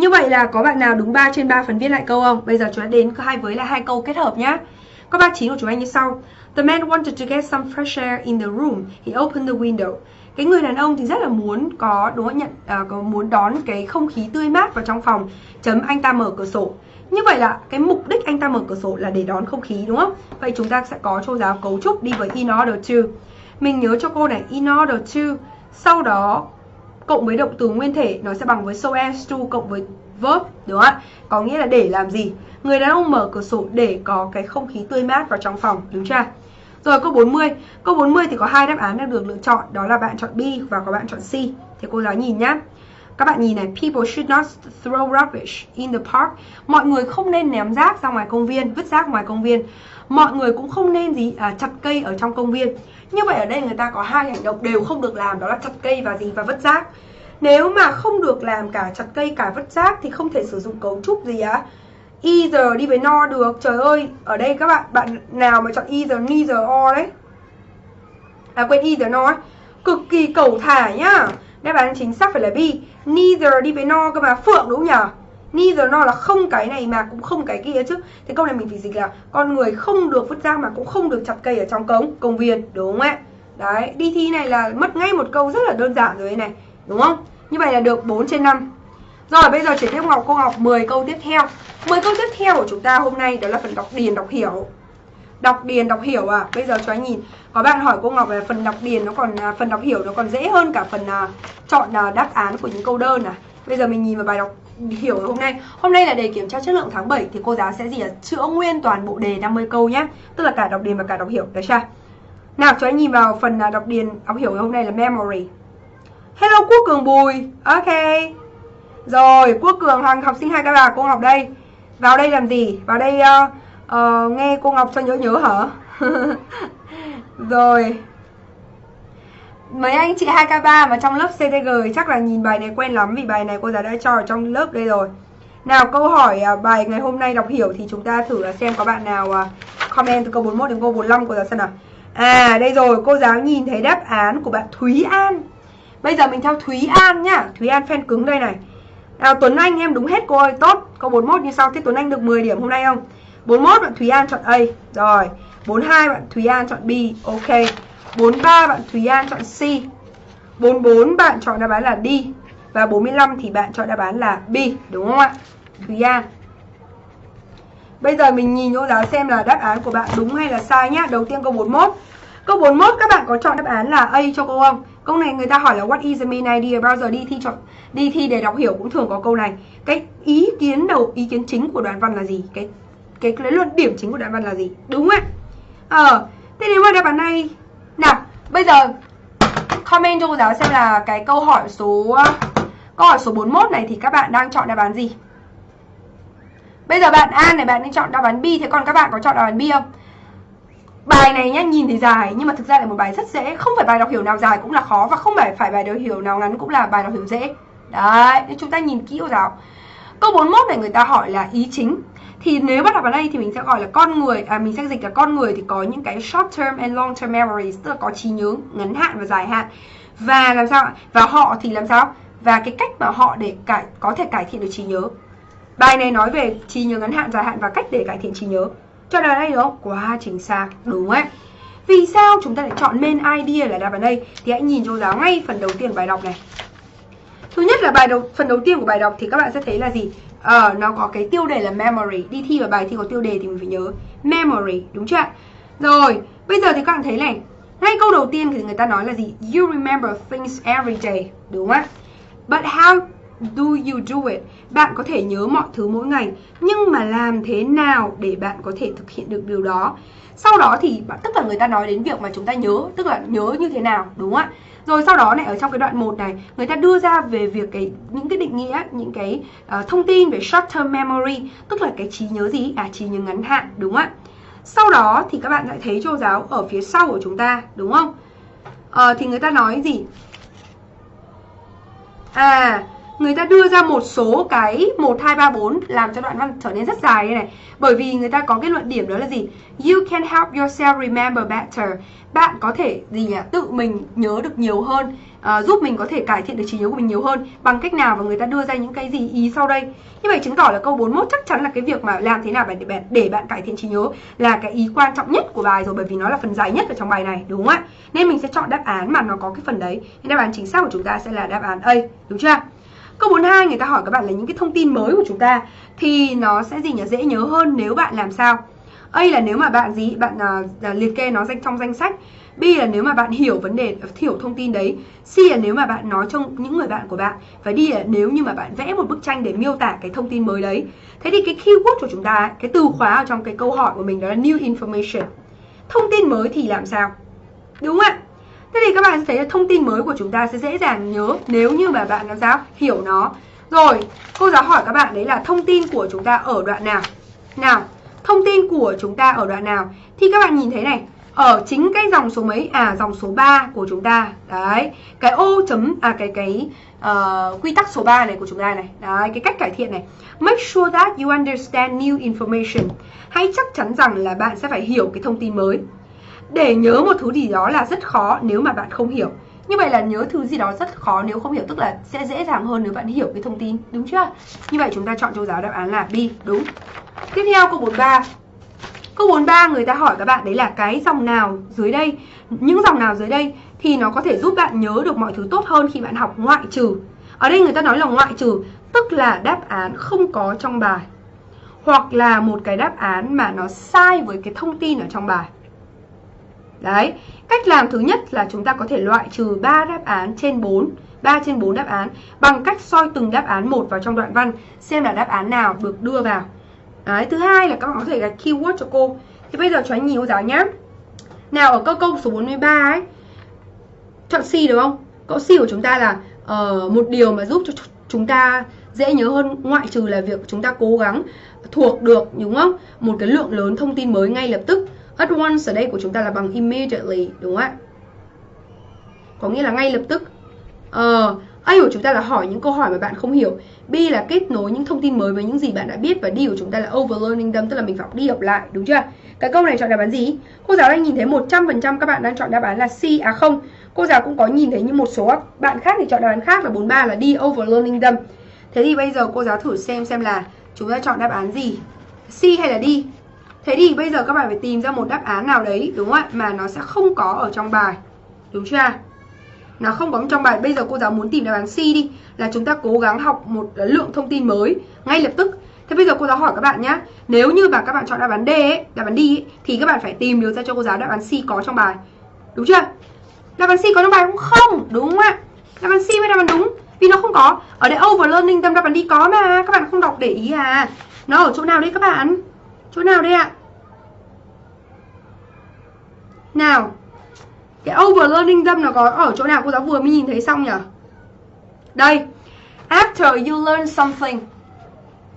như vậy là có bạn nào đúng 3 trên 3 phần viết lại câu không? Bây giờ chúng ta đến hai với là hai câu kết hợp nhá Câu 39 của chúng anh như sau The man wanted to get some fresh air in the room He opened the window cái người đàn ông thì rất là muốn có đúng không nhận à, có muốn đón cái không khí tươi mát vào trong phòng chấm anh ta mở cửa sổ như vậy là cái mục đích anh ta mở cửa sổ là để đón không khí đúng không? Vậy chúng ta sẽ có cho giáo cấu trúc đi với in order to. Mình nhớ cho cô này in order to. Sau đó cộng với động từ nguyên thể nó sẽ bằng với so as to cộng với verb đúng không ạ? Có nghĩa là để làm gì? Người đàn ông mở cửa sổ để có cái không khí tươi mát vào trong phòng, đúng chưa? Rồi câu 40. Câu 40 thì có hai đáp án đang được lựa chọn, đó là bạn chọn B và có bạn chọn C. Thì cô giáo nhìn nhá. Các bạn nhìn này, people should not throw rubbish in the park. Mọi người không nên ném rác ra ngoài công viên, vứt rác ngoài công viên. Mọi người cũng không nên gì à, chặt cây ở trong công viên. Như vậy ở đây người ta có hai hành động đều không được làm, đó là chặt cây và gì và vứt rác. Nếu mà không được làm cả chặt cây cả vứt rác thì không thể sử dụng cấu trúc gì á. Either đi với no được. Trời ơi, ở đây các bạn bạn nào mà chọn either, neither, or đấy. À quên either no ấy. Cực kỳ cầu thả nhá. Đáp án chính xác phải là B. Neither đi với no cơ mà Phượng đúng nhỉ? Neither nó là không cái này mà cũng không cái kia chứ. Thế câu này mình phải dịch là con người không được vứt rác mà cũng không được chặt cây ở trong cống công viên đúng không ạ? Đấy đi thi này là mất ngay một câu rất là đơn giản rồi này đúng không? Như vậy là được 4 trên 5 rồi bây giờ chuyển tiếp Ngọc cô Ngọc 10 câu tiếp theo. 10 câu tiếp theo của chúng ta hôm nay đó là phần đọc điền đọc hiểu. Đọc điền đọc hiểu à? Bây giờ cho anh nhìn. Có bạn hỏi cô Ngọc là phần đọc điền nó còn à, Phần đọc hiểu nó còn dễ hơn cả phần uh, chọn uh, đáp án của những câu đơn à? Bây giờ mình nhìn vào bài đọc hiểu hôm nay. Hôm nay là đề kiểm tra chất lượng tháng 7 Thì cô giáo sẽ gì là chữa nguyên toàn bộ đề 50 câu nhé Tức là cả đọc điền và cả đọc hiểu. Được chưa? Nào cho anh nhìn vào phần à, đọc điền đọc hiểu hôm nay là memory. Hello Quốc Cường Bùi. Ok. Rồi Quốc Cường Hoàng học sinh hai các bà cô Ngọc đây. Vào đây làm gì? Vào đây uh, uh, nghe cô Ngọc cho nhớ nhớ hả? *laughs* Rồi. Mấy anh chị 2K3 mà trong lớp CTG chắc là nhìn bài này quen lắm Vì bài này cô giáo đã cho ở trong lớp đây rồi. Nào, câu hỏi à, bài ngày hôm nay đọc hiểu Thì chúng ta thử xem có bạn nào à, comment từ câu 41 đến câu 45 cô giáo xem nào. À đây rồi, cô giáo nhìn thấy đáp án của bạn Thúy An. Bây giờ mình theo Thúy An nhá. Thúy An fan cứng đây này. Nào, Tuấn Anh, em đúng hết cô ơi. Tốt câu 41 như sau. Thế Tuấn Anh được 10 điểm hôm nay không? 41 bạn Thúy An chọn A. Rồi 42 bạn Thúy An chọn B. Ok. 43 bạn Thúy An chọn C. 44 bạn chọn đáp án là D. Và 45 thì bạn chọn đáp án là B, Đúng không ạ? Thúy An. Bây giờ mình nhìn cô giáo xem là đáp án của bạn đúng hay là sai nhá. Đầu tiên câu 41 Câu 41 các bạn có chọn đáp án là A cho cô không? Câu này người ta hỏi là what is the main idea? Bao giờ đi thi chọn, đi thi để đọc hiểu cũng thường có câu này. Cái ý kiến đầu, ý kiến chính của đoạn văn là gì? Cái cái cái luận điểm chính của đoạn văn là gì? Đúng không ạ. Ờ thế nếu mà đáp án này nào, bây giờ, comment cho cô giáo xem là cái câu hỏi số, câu hỏi số 41 này thì các bạn đang chọn đáp án gì? Bây giờ bạn A này, bạn nên chọn đáp án B. Thế còn các bạn có chọn đáp án B không? Bài này nhá, nhìn thì dài, nhưng mà thực ra là một bài rất dễ. Không phải bài đọc hiểu nào dài cũng là khó và không phải phải bài đọc hiểu nào ngắn cũng là bài đọc hiểu dễ. Đấy, nên chúng ta nhìn kỹ cô giáo. Câu 41 này người ta hỏi là ý chính thì nếu bắt đầu vào đây thì mình sẽ gọi là con người à mình sẽ dịch là con người thì có những cái short term and long term memories, tức là có trí nhớ ngắn hạn và dài hạn. Và làm sao và họ thì làm sao? Và cái cách mà họ để cải, có thể cải thiện được trí nhớ. Bài này nói về trí nhớ ngắn hạn, dài hạn và cách để cải thiện trí nhớ. Cho nên đây đúng không quá chính xác, đúng ấy vì sao chúng ta lại chọn main idea là đáp án đây? Thì hãy nhìn cho giáo ngay phần đầu tiên bài đọc này. Thứ nhất là bài đầu, phần đầu tiên của bài đọc thì các bạn sẽ thấy là gì? Ờ, nó có cái tiêu đề là memory. Đi thi vào bài thi có tiêu đề thì mình phải nhớ. Memory, đúng chưa Rồi, bây giờ thì các bạn thấy này. Ngay câu đầu tiên thì người ta nói là gì? You remember things every day Đúng không ạ? But how do you do it? Bạn có thể nhớ mọi thứ mỗi ngày Nhưng mà làm thế nào để bạn có thể thực hiện được điều đó? Sau đó thì tức là người ta nói đến việc mà chúng ta nhớ Tức là nhớ như thế nào Đúng không ạ? Rồi sau đó này ở trong cái đoạn 1 này người ta đưa ra về việc cái những cái định nghĩa những cái uh, thông tin về short term memory tức là cái trí nhớ gì? À trí nhớ ngắn hạn đúng không ạ? Sau đó thì các bạn lại thấy cô giáo ở phía sau của chúng ta đúng không? Uh, thì người ta nói gì? À người ta đưa ra một số cái 1, 2, 3, 4 làm cho đoạn văn trở nên rất dài đây này. Bởi vì người ta có cái luận điểm đó là gì? You can help yourself remember better. Bạn có thể gì nhỉ? Tự mình nhớ được nhiều hơn, uh, giúp mình có thể cải thiện được trí nhớ của mình nhiều hơn bằng cách nào và người ta đưa ra những cái gì ý sau đây. Như vậy chứng tỏ là câu 41 chắc chắn là cái việc mà làm thế nào để bạn để bạn cải thiện trí nhớ là cái ý quan trọng nhất của bài rồi bởi vì nó là phần dài nhất ở trong bài này, đúng không ạ? Nên mình sẽ chọn đáp án mà nó có cái phần đấy. Nên đáp án chính xác của chúng ta sẽ là đáp án A, đúng chưa? Câu 42 người ta hỏi các bạn là những cái thông tin mới của chúng ta thì nó sẽ gì nhỉ dễ nhớ hơn nếu bạn làm sao? A là nếu mà bạn gì bạn uh, liệt kê nó trong danh sách. B là nếu mà bạn hiểu vấn đề hiểu thông tin đấy. C là nếu mà bạn nói cho những người bạn của bạn và D là nếu như mà bạn vẽ một bức tranh để miêu tả cái thông tin mới đấy. Thế thì cái keyword của chúng ta, cái từ khóa ở trong cái câu hỏi của mình đó là new information. Thông tin mới thì làm sao? Đúng không ạ? Thế thì các bạn sẽ thấy là thông tin mới của chúng ta sẽ dễ dàng nhớ nếu như mà bạn làm sao hiểu nó. Rồi, cô giáo hỏi các bạn đấy là thông tin của chúng ta ở đoạn nào? Nào, thông tin của chúng ta ở đoạn nào? Thì các bạn nhìn thấy này, ở chính cái dòng số mấy? À, dòng số 3 của chúng ta. Đấy, cái ô chấm à cái cái uh, quy tắc số 3 này của chúng ta này. Đấy, cái cách cải thiện này. Make sure that you understand new information. Hãy chắc chắn rằng là bạn sẽ phải hiểu cái thông tin mới để nhớ một thứ gì đó là rất khó nếu mà bạn không hiểu. Như vậy là nhớ thứ gì đó rất khó nếu không hiểu, tức là sẽ dễ dàng hơn nếu bạn hiểu cái thông tin, đúng chưa? Như vậy chúng ta chọn câu giáo đáp án là B, đúng. Tiếp theo, câu 43 câu 43 người ta hỏi các bạn đấy là cái dòng nào dưới đây? Những dòng nào dưới đây thì nó có thể giúp bạn nhớ được mọi thứ tốt hơn khi bạn học ngoại trừ. Ở đây người ta nói là ngoại trừ, tức là đáp án không có trong bài. Hoặc là một cái đáp án mà nó sai với cái thông tin ở trong bài. Đấy, cách làm thứ nhất là chúng ta có thể loại trừ 3 đáp án trên 4 3 trên 4 đáp án bằng cách soi từng đáp án một vào trong đoạn văn xem là đáp án nào được đưa vào. Đấy, thứ hai là các bạn có thể gạch keyword cho cô. Thì bây giờ cho anh nhìn cô giáo nhé. Nào ở câu câu số 43 ấy, chọn C đúng không? Câu C của chúng ta là uh, một điều mà giúp cho chúng ta dễ nhớ hơn ngoại trừ là việc chúng ta cố gắng thuộc được đúng không? Một cái lượng lớn thông tin mới ngay lập tức At once ở đây của chúng ta là bằng immediately đúng không ạ? Có nghĩa là ngay lập tức. Ờ, A của chúng ta là hỏi những câu hỏi mà bạn không hiểu. B là kết nối những thông tin mới với những gì bạn đã biết và D của chúng ta là overlearning them tức là mình phải học đi học lại, đúng chưa? Cái câu này chọn đáp án gì? Cô giáo đang nhìn thấy 100% các bạn đang chọn đáp án là C à không. Cô giáo cũng có nhìn thấy như một số bạn khác thì chọn đáp án khác là 43 là D overlearning them. Thế thì bây giờ cô giáo thử xem xem là chúng ta chọn đáp án gì? C hay là D? Thế thì bây giờ các bạn phải tìm ra một đáp án nào đấy đúng không ạ? Mà nó sẽ không có ở trong bài. Đúng chưa? Nó không có trong bài. Bây giờ cô giáo muốn tìm đáp án C đi. Là chúng ta cố gắng học một lượng thông tin mới ngay lập tức. Thế bây giờ cô giáo hỏi các bạn nhé Nếu như mà các bạn chọn đáp án D ấy, đáp án D ấy, thì các bạn phải tìm được ra cho cô giáo đáp án C có trong bài. Đúng chưa? Đáp án C có trong bài cũng không, đúng không ạ? Đáp án C mới đáp án đúng. Vì nó không có. Ở đây overlearning tâm đáp án D có mà, các bạn không đọc để ý à. Nó ở chỗ nào đấy các bạn? Chỗ nào đây ạ? Nào Cái overlearning them nó có ở chỗ nào cô giáo vừa mới nhìn thấy xong nhỉ? Đây After you learn something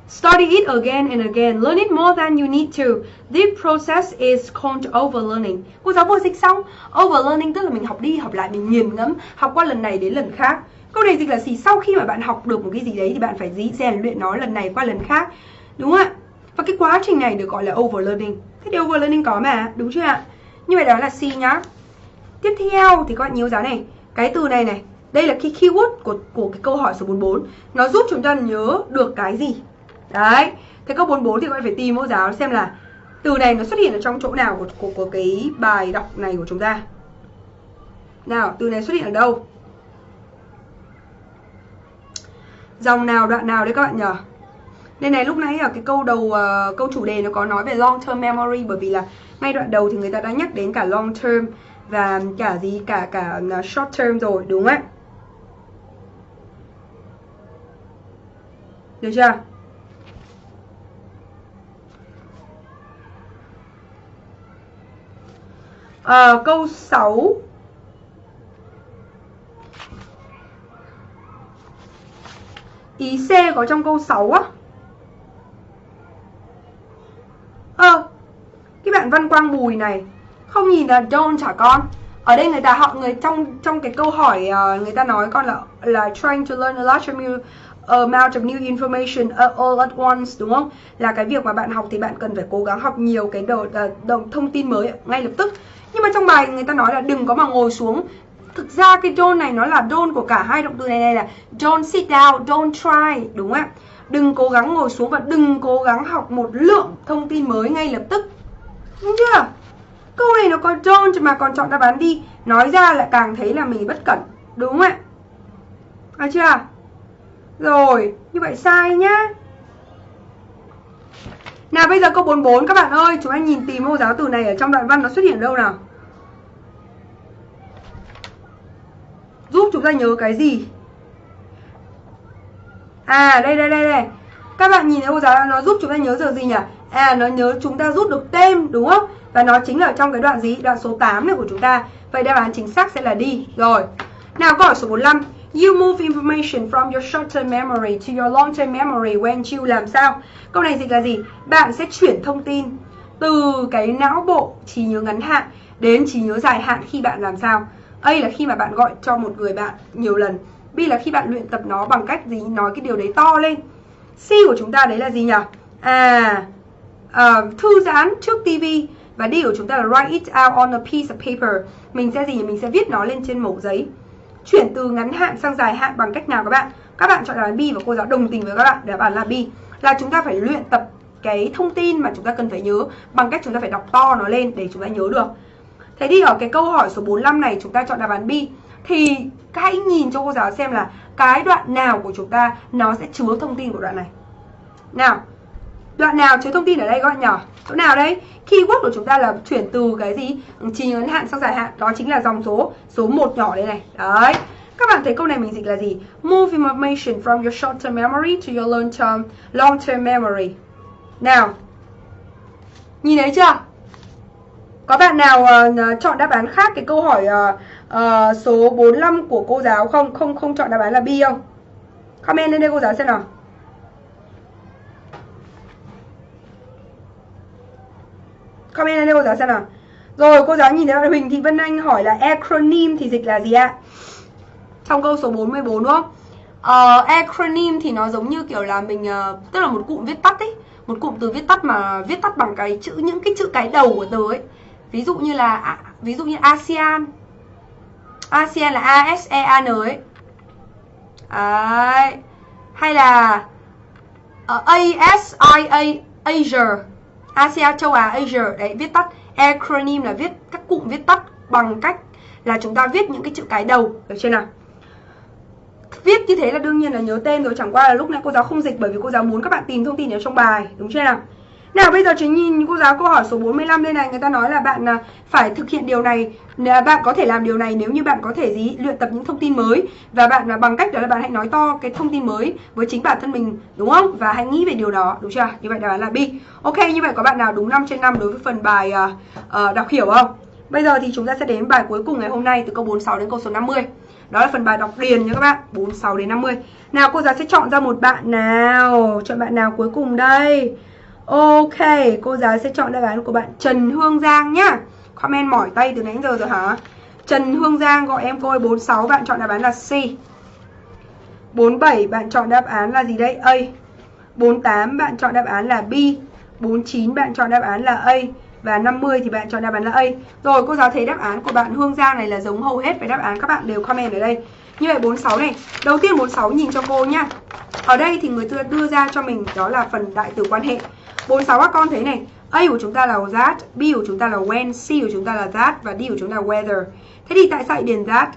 Study it again and again. Learn it more than you need to. This process is called overlearning. Cô giáo vừa dịch xong. Overlearning tức là mình học đi, học lại, mình nghiền ngẫm, học qua lần này đến lần khác. Câu này dịch là gì? Sau khi mà bạn học được một cái gì đấy thì bạn phải dĩ rèn luyện nó lần này qua lần khác. Đúng không ạ? Và cái quá trình này được gọi là overlearning. Thế thì overlearning có mà, đúng chưa ạ? Như vậy đó là C nhá. Tiếp theo thì các bạn nhớ giá này. Cái từ này này Đây là cái keyword của, của cái câu hỏi số 44 Nó giúp chúng ta nhớ được cái gì? Đấy Thế câu 44 thì các bạn phải tìm mẫu giáo xem là Từ này nó xuất hiện ở trong chỗ nào của, của, của cái bài đọc này của chúng ta. Nào, từ này xuất hiện ở đâu? Dòng nào, đoạn nào đấy các bạn nhỉ nên này lúc nãy ở cái câu đầu uh, câu chủ đề nó có nói về long term memory bởi vì là ngay đoạn đầu thì người ta đã nhắc đến cả long term và cả gì cả cả ờ, short term rồi đúng không ạ? Được chưa? À, câu 6 Ý C có trong câu 6 á Ơ ờ, Cái bạn Văn Quang Bùi này Không nhìn là don't hả con Ở đây người ta họ người trong trong cái câu hỏi uh, Người ta nói con là là trying to learn a large amount of new information all at once đúng không? Là cái việc mà bạn học thì bạn cần phải cố gắng học nhiều cái đầu, ờ, đồ thông tin mới ngay lập tức. Nhưng mà trong bài người ta nói là đừng có mà ngồi xuống. Thực ra cái don't này nó là don't của cả hai động từ này này là don't sit down, don't try đúng không ạ? Đừng cố gắng ngồi xuống và đừng cố gắng học một lượng thông tin mới ngay lập tức Đúng chưa? Câu này nó có don't mà còn chọn đáp án đi Nói ra lại càng thấy là mình bất cẩn Đúng không ạ? à chưa? Rồi, như vậy sai nhá Nào bây giờ câu 44 các bạn ơi Chúng ta nhìn tìm mẫu giáo từ này ở trong đoạn văn nó xuất hiện đâu nào Giúp chúng ta nhớ cái gì À đây đây đây đây. Các bạn nhìn thấy cô giáo nó giúp chúng ta nhớ giờ gì nhỉ? À nó nhớ chúng ta rút được tên, đúng không? Và nó chính là trong cái đoạn gì? Đoạn số 8 này của chúng ta. Vậy đáp án chính xác sẽ là đi. Rồi. Nào, câu hỏi số 45 You move information from your short-term memory to your long-term memory when you làm sao? Câu này dịch là gì? Bạn sẽ chuyển thông tin từ cái não bộ trí nhớ ngắn hạn đến trí nhớ dài hạn khi bạn làm sao? A là khi mà bạn gọi cho một người bạn nhiều lần. B là khi bạn luyện tập nó bằng cách gì? Nói cái điều đấy to lên. C của chúng ta đấy là gì nhỉ? À uh, thư giãn trước TV và D của chúng ta là write it out on a piece of paper. Mình sẽ gì mình sẽ viết nó lên trên mẩu giấy. Chuyển từ ngắn hạn sang dài hạn bằng cách nào các bạn? Các bạn chọn đáp án B và cô giáo đồng tình với các bạn. Đáp án là B. Là chúng ta phải luyện tập cái thông tin mà chúng ta cần phải nhớ bằng cách chúng ta phải đọc to nó lên để chúng ta nhớ được. Thế thì ở cái câu hỏi số 45 này chúng ta chọn đáp án B thì hãy nhìn cho cô giáo xem là cái đoạn nào của chúng ta nó sẽ chứa thông tin của đoạn này. Nào đoạn nào chứa thông tin ở đây các bạn nhỏ? Chỗ nào đấy? Keyword của chúng ta là chuyển từ cái gì? Ừ, Chỉ ngắn hạn sang dài hạn. Đó chính là dòng số số 1 nhỏ đây này. Đấy. Các bạn thấy câu này mình dịch là gì? Move information from your short term memory to your long term long term memory. Nào. Nhìn thấy chưa? Có bạn nào uh, chọn đáp án khác cái câu hỏi uh, uh, số 45 của cô giáo không? Không không chọn đáp án là B không? Comment lên đây cô giáo xem nào. Comment lên đây cô giáo xem nào. Rồi cô giáo nhìn thấy bạn Huỳnh Thị Vân Anh hỏi là acronym thì dịch là gì ạ? Trong câu số 44 đúng không? Uh, acronym thì nó giống như kiểu là mình uh, tức là một cụm viết tắt ấy. Một cụm từ viết tắt mà viết tắt bằng cái chữ những cái chữ cái đầu của từ ấy. Ví dụ như là ví dụ như ASEAN. ASEAN là ASEAN ấy. Đấy. hay là ờ, uh, Asia, Asia. ASEAN châu Á Asia. Đấy viết tắt. Acronym là viết các cụm viết tắt bằng cách là chúng ta viết những cái chữ cái đầu. Được chưa nào? Viết như thế là đương nhiên là nhớ tên rồi. Chẳng qua là lúc này cô giáo không dịch bởi vì cô giáo muốn các bạn tìm thông tin ở trong bài. Đúng chưa nào? Nào bây giờ chính nhìn cô giáo câu hỏi số 45 đây này. Người ta nói là bạn à, phải thực hiện điều này à, bạn có thể làm điều này nếu như bạn có thể gì? Luyện tập những thông tin mới. Và bạn là bằng cách đó là bạn hãy nói to cái thông tin mới với chính bản thân mình đúng không? Và hãy nghĩ về điều đó đúng chưa? Như vậy đáp án là B. Ok như vậy có bạn nào đúng 5 trên 5 đối với phần bài uh, uh, đọc hiểu không? Bây giờ thì chúng ta sẽ đến bài cuối cùng ngày hôm nay từ câu 46 đến câu số 50 đó là phần bài đọc điền nha các bạn 46 đến 50 nào cô giáo sẽ chọn ra một bạn nào. Chọn bạn nào cuối cùng đây? Ok, cô giáo sẽ chọn đáp án của bạn Trần Hương Giang nhá. Comment mỏi tay từ nãy giờ rồi hả? Trần Hương Giang gọi em cô ơi 46 bạn chọn đáp án là C. 47 bạn chọn đáp án là gì đây? A. 48 bạn chọn đáp án là B. 49 bạn chọn đáp án là A và 50 thì bạn chọn đáp án là A. Rồi cô giáo thấy đáp án của bạn Hương Giang này là giống hầu hết với đáp án các bạn đều comment ở đây. Như vậy 46 này, đầu tiên 46 nhìn cho cô nhá. Ở đây thì người ta đưa ra cho mình đó là phần đại từ quan hệ. 46 các con thấy này A của chúng ta là that, B của chúng ta là when, C của chúng ta là that và D của chúng ta là whether Thế thì tại sao lại điền that?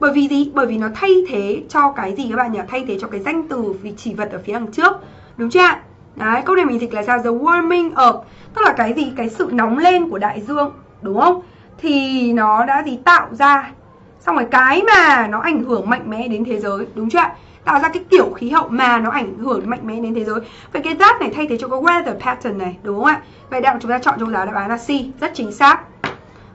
Bởi vì gì? Bởi vì nó thay thế cho cái gì các bạn nhỉ? Thay thế cho cái danh từ vị chỉ vật ở phía đằng trước Đúng chưa ạ? Đấy, câu này mình dịch là sao? The warming up Tức là cái gì? Cái sự nóng lên của đại dương Đúng không? Thì nó đã gì tạo ra Xong rồi cái mà nó ảnh hưởng mạnh mẽ đến thế giới Đúng chưa ạ? Tạo ra cái kiểu khí hậu mà nó ảnh hưởng mạnh mẽ đến thế giới. Vậy cái that này thay thế cho cái weather pattern này đúng không ạ? Vậy đạo chúng ta chọn cho giáo đáp án là C rất chính xác.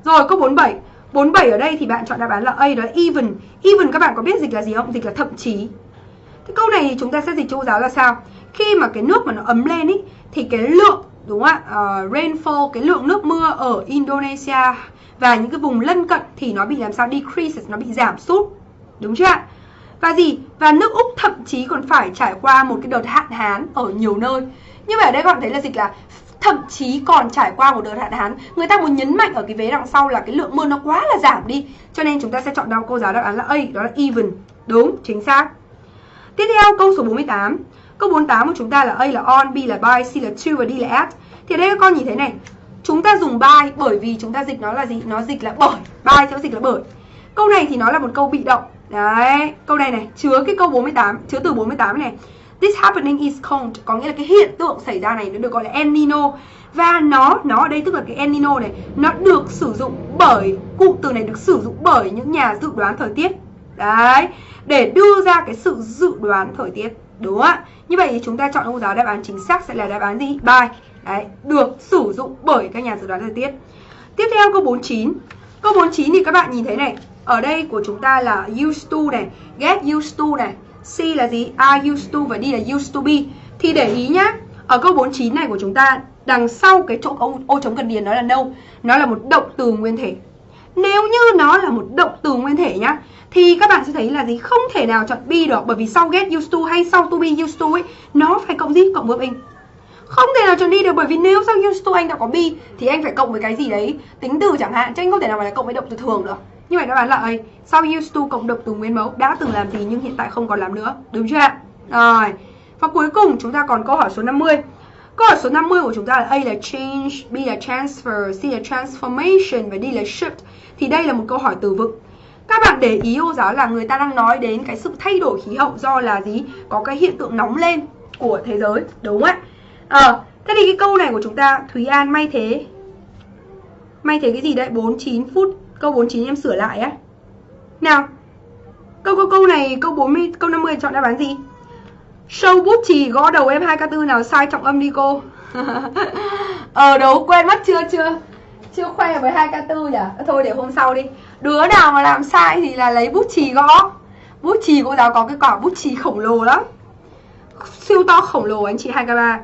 Rồi câu 47 47 ở đây thì bạn chọn đáp án là A đó là even. Even các bạn có biết dịch là gì không? Dịch là thậm chí. Cái câu này thì chúng ta sẽ dịch cho cô giáo là sao? Khi mà cái nước mà nó ấm lên ý thì cái lượng đúng không ạ? Uh, rainfall cái lượng nước mưa ở Indonesia và những cái vùng lân cận thì nó bị làm sao? Decreases nó bị giảm sút. Đúng chưa ạ? Và gì? Và nước Úc thậm chí còn phải trải qua một cái đợt hạn hán ở nhiều nơi. Như vậy ở đây các bạn thấy là dịch là thậm chí còn trải qua một đợt hạn hán. Người ta muốn nhấn mạnh ở cái vế đằng sau là cái lượng mưa nó quá là giảm đi. Cho nên chúng ta sẽ chọn đáp cô giáo đáp án là A, đó là even. Đúng, chính xác. Tiếp theo câu số 48. Câu 48 của chúng ta là A là on, B là by, C là to và D là at. Thì ở đây các con nhìn thấy này, chúng ta dùng by bởi vì chúng ta dịch nó là gì? Nó dịch là bởi. By sẽ dịch là bởi. Câu này thì nó là một câu bị động Đấy, câu này này, chứa cái câu 48, chứa từ 48 này. This happening is cold, có nghĩa là cái hiện tượng xảy ra này nó được gọi là El Nino. Và nó, nó ở đây tức là cái El Nino này, nó được sử dụng bởi, cụm từ này được sử dụng bởi những nhà dự đoán thời tiết. Đấy, để đưa ra cái sự dự đoán thời tiết. Đúng không ạ? Như vậy thì chúng ta chọn câu giáo đáp án chính xác sẽ là đáp án gì? By. Đấy, được sử dụng bởi các nhà dự đoán thời tiết. Tiếp theo câu 49. Câu 49 thì các bạn nhìn thấy này, ở đây của chúng ta là used to này, get used to này. C là gì? Are used to và D là used to be. Thì để ý nhá. Ở câu 49 này của chúng ta, đằng sau cái chỗ ô, ô trống cần điền nó là no. Nó là một động từ nguyên thể. Nếu như nó là một động từ nguyên thể nhá thì các bạn sẽ thấy là gì không thể nào chọn be được bởi vì sau get used to hay sau to be used to ấy nó phải cộng gì cộng verb in không thể nào chọn đi được bởi vì nếu sau used to anh đã có be thì anh phải cộng với cái gì đấy tính từ chẳng hạn chứ anh không thể nào mà là cộng với động từ thường được như vậy đáp án là A sau used to cộng động từ nguyên mẫu đã từng làm gì nhưng hiện tại không còn làm nữa đúng chưa ạ rồi và cuối cùng chúng ta còn câu hỏi số 50 Câu hỏi số 50 của chúng ta là A là change, B là transfer, C là transformation và D là shift. Thì đây là một câu hỏi từ vựng. Các bạn để ý ô giáo là người ta đang nói đến cái sự thay đổi khí hậu do là gì? Có cái hiện tượng nóng lên của thế giới, đúng không ạ? À, thế thì cái câu này của chúng ta Thúy An may thế May thế cái gì đấy 49 phút Câu 49 em sửa lại á. Nào, Câu câu câu này, câu 40 câu 50 chọn đáp án gì? Show bút chì gõ đầu em 2K4 nào sai trọng âm đi cô? *laughs* Ờ đấu quên mất chưa chưa? Chưa khoe với 2K4 nhỉ? Ờ, thôi để hôm sau đi. Đứa nào mà làm sai thì là lấy bút chì gõ. Bút chì cô giáo có cái quả bút chì khổng lồ lắm. Siêu to khổng lồ anh chị 2K3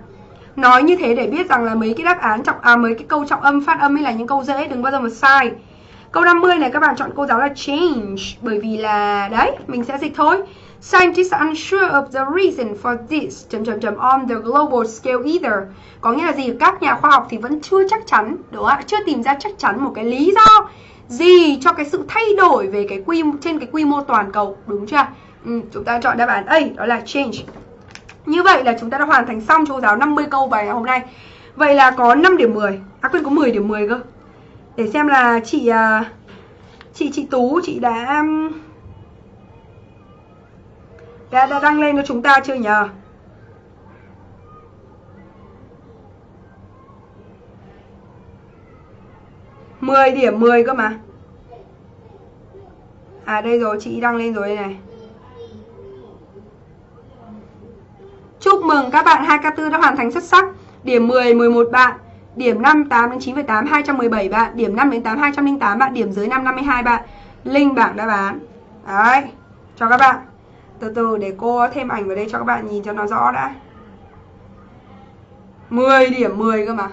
Nói như thế để biết rằng là mấy cái đáp án trọng à mấy cái câu trọng âm phát âm hay là những câu dễ, đừng bao giờ mà sai. Câu 50 này các bạn chọn cô giáo là change bởi vì là đấy, mình sẽ dịch thôi. Scientists are unsure of the reason for this chấm chấm chấm on the global scale either. Có nghĩa là gì? Các nhà khoa học thì vẫn chưa chắc chắn, đúng không ạ? Chưa tìm ra chắc chắn một cái lý do gì cho cái sự thay đổi về cái quy trên cái quy mô toàn cầu, đúng chưa? Ừ, chúng ta chọn đáp án A đó là change. Như vậy là chúng ta đã hoàn thành xong cho cô giáo 50 câu bài hôm nay Vậy là có 5 điểm 10 À quên có 10 điểm 10 cơ để xem là chị à, Chị chị Tú chị đã đã, đã đăng lên cho chúng ta chưa nhờ? Mười điểm 10 cơ mà. À đây rồi chị đăng lên rồi đây này. Chúc mừng các bạn 2K4 đã hoàn thành xuất sắc. Điểm 10 11 bạn, điểm 5 8 đến 9,8 217 bạn, điểm 5 đến 8 208 bạn, điểm dưới 5 52 bạn. Link bảng đáp án. Đấy, cho các bạn. Từ từ để cô thêm ảnh vào đây cho các bạn nhìn cho nó rõ đã. 10 điểm 10 cơ mà.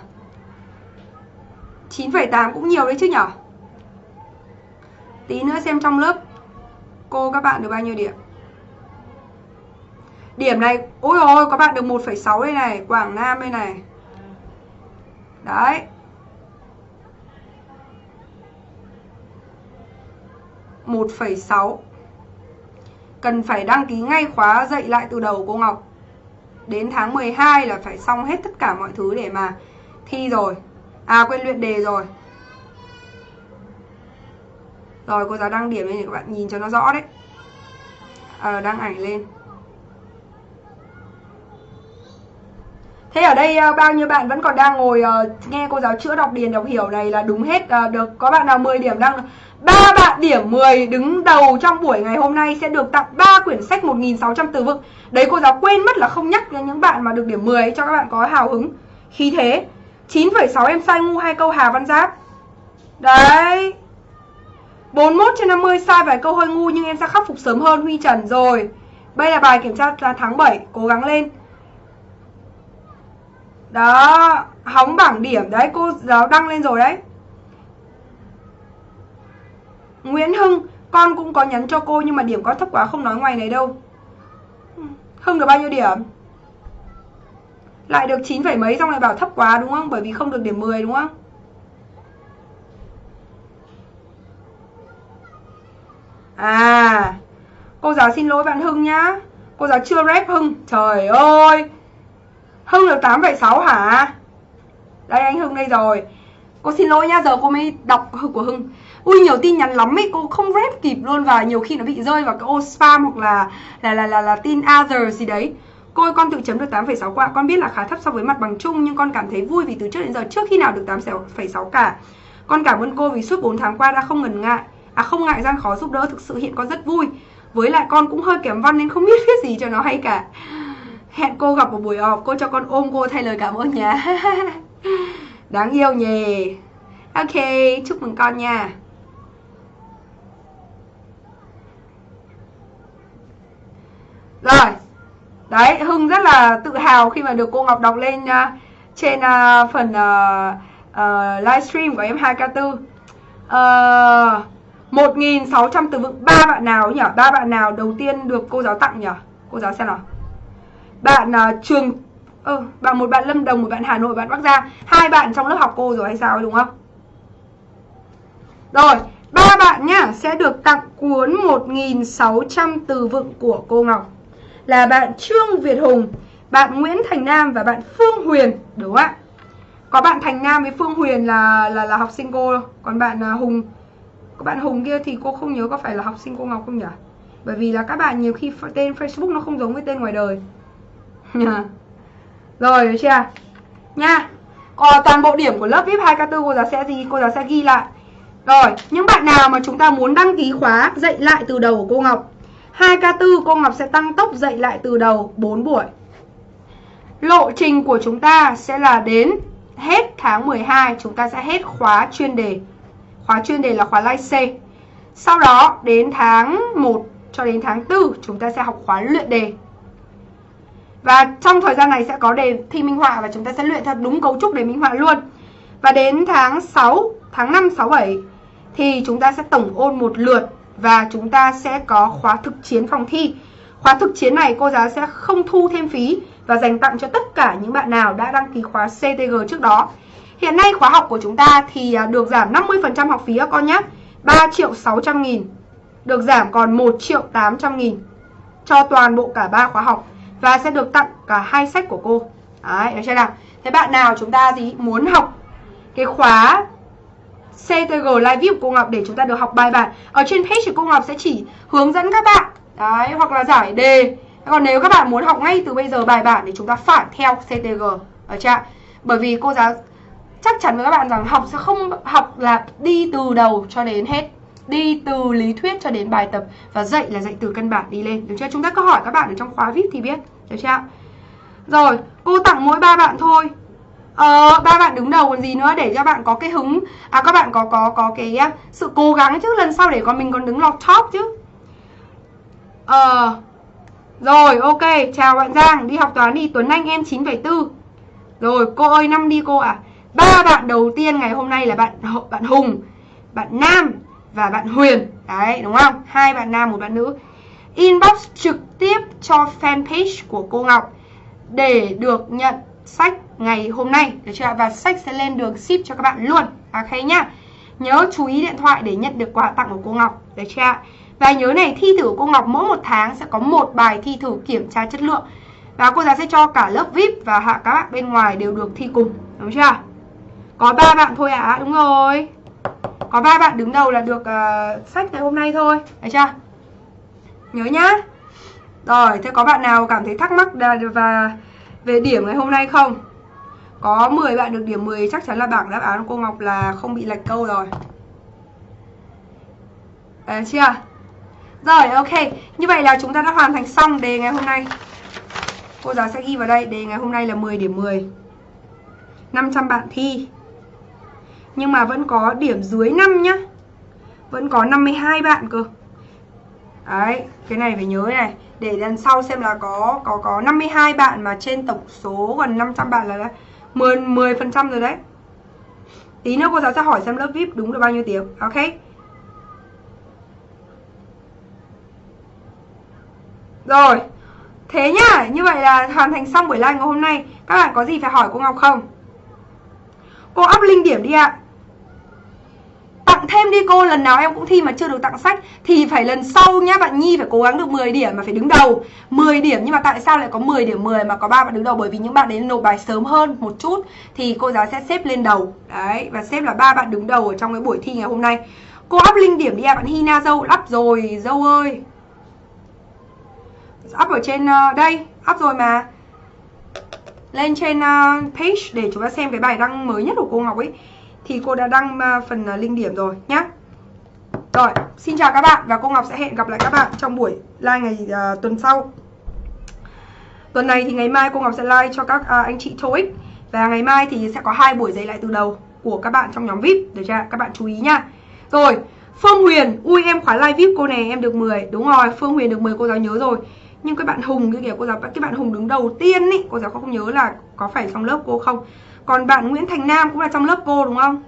9,8 cũng nhiều đấy chứ nhở Tí nữa xem trong lớp cô các bạn được bao nhiêu điểm. Điểm này, ôi ôi, các bạn được 1,6 đây này, Quảng Nam đây này. Đấy. một phẩy sáu. Cần phải đăng ký ngay khóa dạy lại từ đầu cô Ngọc. Đến tháng 12 là phải xong hết tất cả mọi thứ để mà thi rồi. À quên luyện đề rồi. Rồi cô giáo đăng điểm lên để các bạn nhìn cho nó rõ đấy. À, Đăng ảnh lên. Thế ở đây uh, bao nhiêu bạn vẫn còn đang ngồi uh, nghe cô giáo chữa đọc điền đọc hiểu này là đúng hết uh, được có bạn nào 10 điểm đang ba bạn điểm 10 đứng đầu trong buổi ngày hôm nay sẽ được tặng 3 quyển sách 1600 từ vựng. Đấy cô giáo quên mất là không nhắc đến những bạn mà được điểm 10 cho các bạn có hào hứng. Khí thế 9,6 em sai ngu hai câu Hà Văn Giáp. Đấy. 41 trên 50 sai vài câu hơi ngu nhưng em sẽ khắc phục sớm hơn Huy Trần rồi. Đây là bài kiểm tra tháng 7, cố gắng lên. Đó, hóng bảng điểm đấy, cô giáo đăng lên rồi đấy. Nguyễn Hưng, con cũng có nhắn cho cô nhưng mà điểm có thấp quá không nói ngoài này đâu. Hưng được bao nhiêu điểm? Lại được 9, mấy xong lại bảo thấp quá đúng không? Bởi vì không được điểm 10 đúng không? À, cô giáo xin lỗi bạn Hưng nhá. Cô giáo chưa rep Hưng. Trời ơi. Hưng được 8,6 hả? Đây anh Hưng đây rồi. Cô xin lỗi nha, giờ cô mới đọc của Hưng. Ui nhiều tin nhắn lắm ấy, cô không rep kịp luôn Và nhiều khi nó bị rơi vào cái ô spam hoặc là là là là, là tin other gì đấy. Cô ơi, con tự chấm được 8,6 qua. Con biết là khá thấp so với mặt bằng chung Nhưng con cảm thấy vui vì từ trước đến giờ trước khi nào được 8,6 cả. Con cảm ơn cô vì suốt 4 tháng qua đã không ngần ngại À không ngại gian khó giúp đỡ. Thực sự hiện con rất vui. Với lại con cũng hơi kém văn nên không biết *laughs* viết gì cho nó hay cả. Hẹn cô gặp một buổi họp Cô cho con ôm cô thay lời cảm ơn nha *laughs* Đáng yêu nhỉ. Ok, chúc mừng con nha. Rồi Đấy, Hưng rất là tự hào khi mà được cô Ngọc đọc lên uh, trên uh, phần uh, uh, livestream của em 2K4 uh, 1.600 từ vựng ba bạn nào nhỉ? ba bạn nào đầu tiên được cô giáo tặng nhỉ? Cô giáo xem nào bạn uh, trường ừ, bạn một bạn Lâm Đồng một bạn Hà Nội bạn Bắc Giang hai bạn trong lớp học cô rồi hay sao đúng không rồi ba bạn nhá sẽ được tặng cuốn 1600 từ vựng của cô Ngọc là bạn Trương Việt Hùng, bạn Nguyễn Thành Nam và bạn Phương Huyền, đúng không ạ? Có bạn Thành Nam với Phương Huyền là là là học sinh cô, còn bạn uh, Hùng có bạn Hùng kia thì cô không nhớ có phải là học sinh cô Ngọc không nhỉ? Bởi vì là các bạn nhiều khi tên Facebook nó không giống với tên ngoài đời. Rồi được chưa? Nha. Còn toàn bộ điểm của lớp VIP 2K4 cô giáo sẽ gì? Cô giáo sẽ ghi lại. Rồi, những bạn nào mà chúng ta muốn đăng ký khóa dạy lại từ đầu của cô Ngọc 2K4 cô Ngọc sẽ tăng tốc dạy lại từ đầu 4 buổi Lộ trình của chúng ta sẽ là đến hết tháng 12 chúng ta sẽ hết khóa chuyên đề Khóa chuyên đề là khóa Live C Sau đó đến tháng 1 cho đến tháng 4 chúng ta sẽ học khóa luyện đề và trong thời gian này sẽ có đề thi minh họa và chúng ta sẽ luyện theo đúng cấu trúc đề minh họa luôn Và đến tháng 6, tháng 5, 6, 7 thì chúng ta sẽ tổng ôn một lượt và chúng ta sẽ có khóa thực chiến phòng thi. Khóa thực chiến này cô giáo sẽ không thu thêm phí và dành tặng cho tất cả những bạn nào đã đăng ký khóa CTG trước đó. Hiện nay khóa học của chúng ta thì à, được giảm 50% học phí các con nhé. 3 triệu 600 nghìn được giảm còn 1 triệu 800 nghìn cho toàn bộ cả ba khóa học và sẽ được tặng cả hai sách của cô. Đấy, được chưa nào? Thế bạn nào chúng ta gì muốn học cái khóa CTG Live View của cô Ngọc để chúng ta được học bài bản Ở trên page của cô Ngọc sẽ chỉ hướng dẫn các bạn Đấy, hoặc là giải đề Còn nếu các bạn muốn học ngay từ bây giờ bài bản thì chúng ta phải theo CTG Ở chưa? Bởi vì cô giáo chắc chắn với các bạn rằng học sẽ không học là đi từ đầu cho đến hết Đi từ lý thuyết cho đến bài tập Và dạy là dạy từ căn bản đi lên. Được chưa? Chúng ta có hỏi các bạn ở trong khóa VIP thì biết. Được chưa? Rồi, cô tặng mỗi ba bạn thôi. Ờ, ba bạn đứng đầu còn gì nữa để cho bạn có cái hứng. À các bạn có có có cái sự cố gắng chứ. Lần sau để còn mình còn đứng lọt top chứ. Ờ Rồi ok, chào bạn Giang Đi học toán đi, Tuấn Anh em 9,4 Rồi, cô ơi năm đi cô ạ. À. Ba bạn đầu tiên ngày hôm nay là bạn bạn Hùng Bạn Nam và bạn Huyền. Đấy, đúng không? Hai bạn nam, một bạn nữ. Inbox trực tiếp cho fanpage của cô Ngọc Để được nhận sách ngày hôm nay. Được chưa và sách sẽ lên đường ship cho các bạn luôn. À, ok nhá. Nhớ chú ý điện thoại để nhận được quà tặng của cô Ngọc. Được chưa và nhớ này thi thử của cô Ngọc mỗi một tháng sẽ có một bài thi thử kiểm tra chất lượng. Và cô giáo sẽ cho cả lớp VIP và hạ các bạn bên ngoài đều được thi cùng. Đúng chưa có ba bạn thôi ạ à? đúng rồi có ba bạn đứng đầu là được uh, sách ngày hôm nay thôi được chưa nhớ nhá rồi thế có bạn nào cảm thấy thắc mắc và về điểm ngày hôm nay không? Có 10 bạn được điểm 10 chắc chắn là bảng đáp án của cô Ngọc là không bị lệch câu rồi. À, chưa? Rồi, ok. Như vậy là chúng ta đã hoàn thành xong đề ngày hôm nay. Cô giáo sẽ ghi vào đây, đề ngày hôm nay là 10 điểm 10. 500 bạn thi. Nhưng mà vẫn có điểm dưới 5 nhá. Vẫn có 52 bạn cơ. Đấy, cái này phải nhớ này. Để lần sau xem là có có có 52 bạn mà trên tổng số gần 500 bạn là 10 10 phần trăm rồi đấy. Tí nữa cô giáo sẽ hỏi xem lớp vip đúng được bao nhiêu tiếng. Ok. Rồi. Thế nhá như vậy là hoàn thành xong buổi live ngày hôm nay. Các bạn có gì phải hỏi cô Ngọc không? Cô up link điểm đi ạ. Tặng thêm đi cô lần nào em cũng thi mà chưa được tặng sách thì phải lần sau nhá bạn Nhi phải cố gắng được 10 điểm mà phải đứng đầu. 10 điểm nhưng mà tại sao lại có 10 điểm 10 mà có ba bạn đứng đầu? Bởi vì những bạn đến nộp bài sớm hơn một chút thì cô giáo sẽ xếp lên đầu. Đấy và xếp là ba bạn đứng đầu ở trong cái buổi thi ngày hôm nay. Cô up link điểm đi à bạn Hina dâu up rồi dâu ơi. Up ở trên uh, đây up rồi mà lên trên uh, page để chúng ta xem cái bài đăng mới nhất của cô Ngọc ấy. Thì cô đã đăng uh, phần ờ, uh, linh điểm rồi nhé rồi xin chào các bạn và cô Ngọc sẽ hẹn gặp lại các bạn trong buổi live ngày uh, tuần sau. Tuần này thì ngày mai cô Ngọc sẽ live cho các uh, anh chị TOEIC và ngày mai thì sẽ có hai buổi dạy lại từ đầu của các bạn trong nhóm VIP. Được chưa các bạn chú ý nhá. Rồi Phương Huyền ui em khóa live VIP cô này em được 10 đúng rồi Phương Huyền được 10 cô giáo nhớ rồi nhưng cái bạn Hùng cái kiểu cô giáo cái bạn Hùng đứng đầu tiên ý cô giáo không nhớ là có phải trong lớp cô không còn bạn Nguyễn Thành Nam cũng là trong lớp cô đúng không?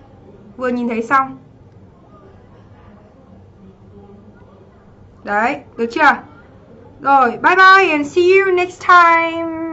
Vừa nhìn thấy xong Đấy, được chưa? Rồi, bye bye and see you next time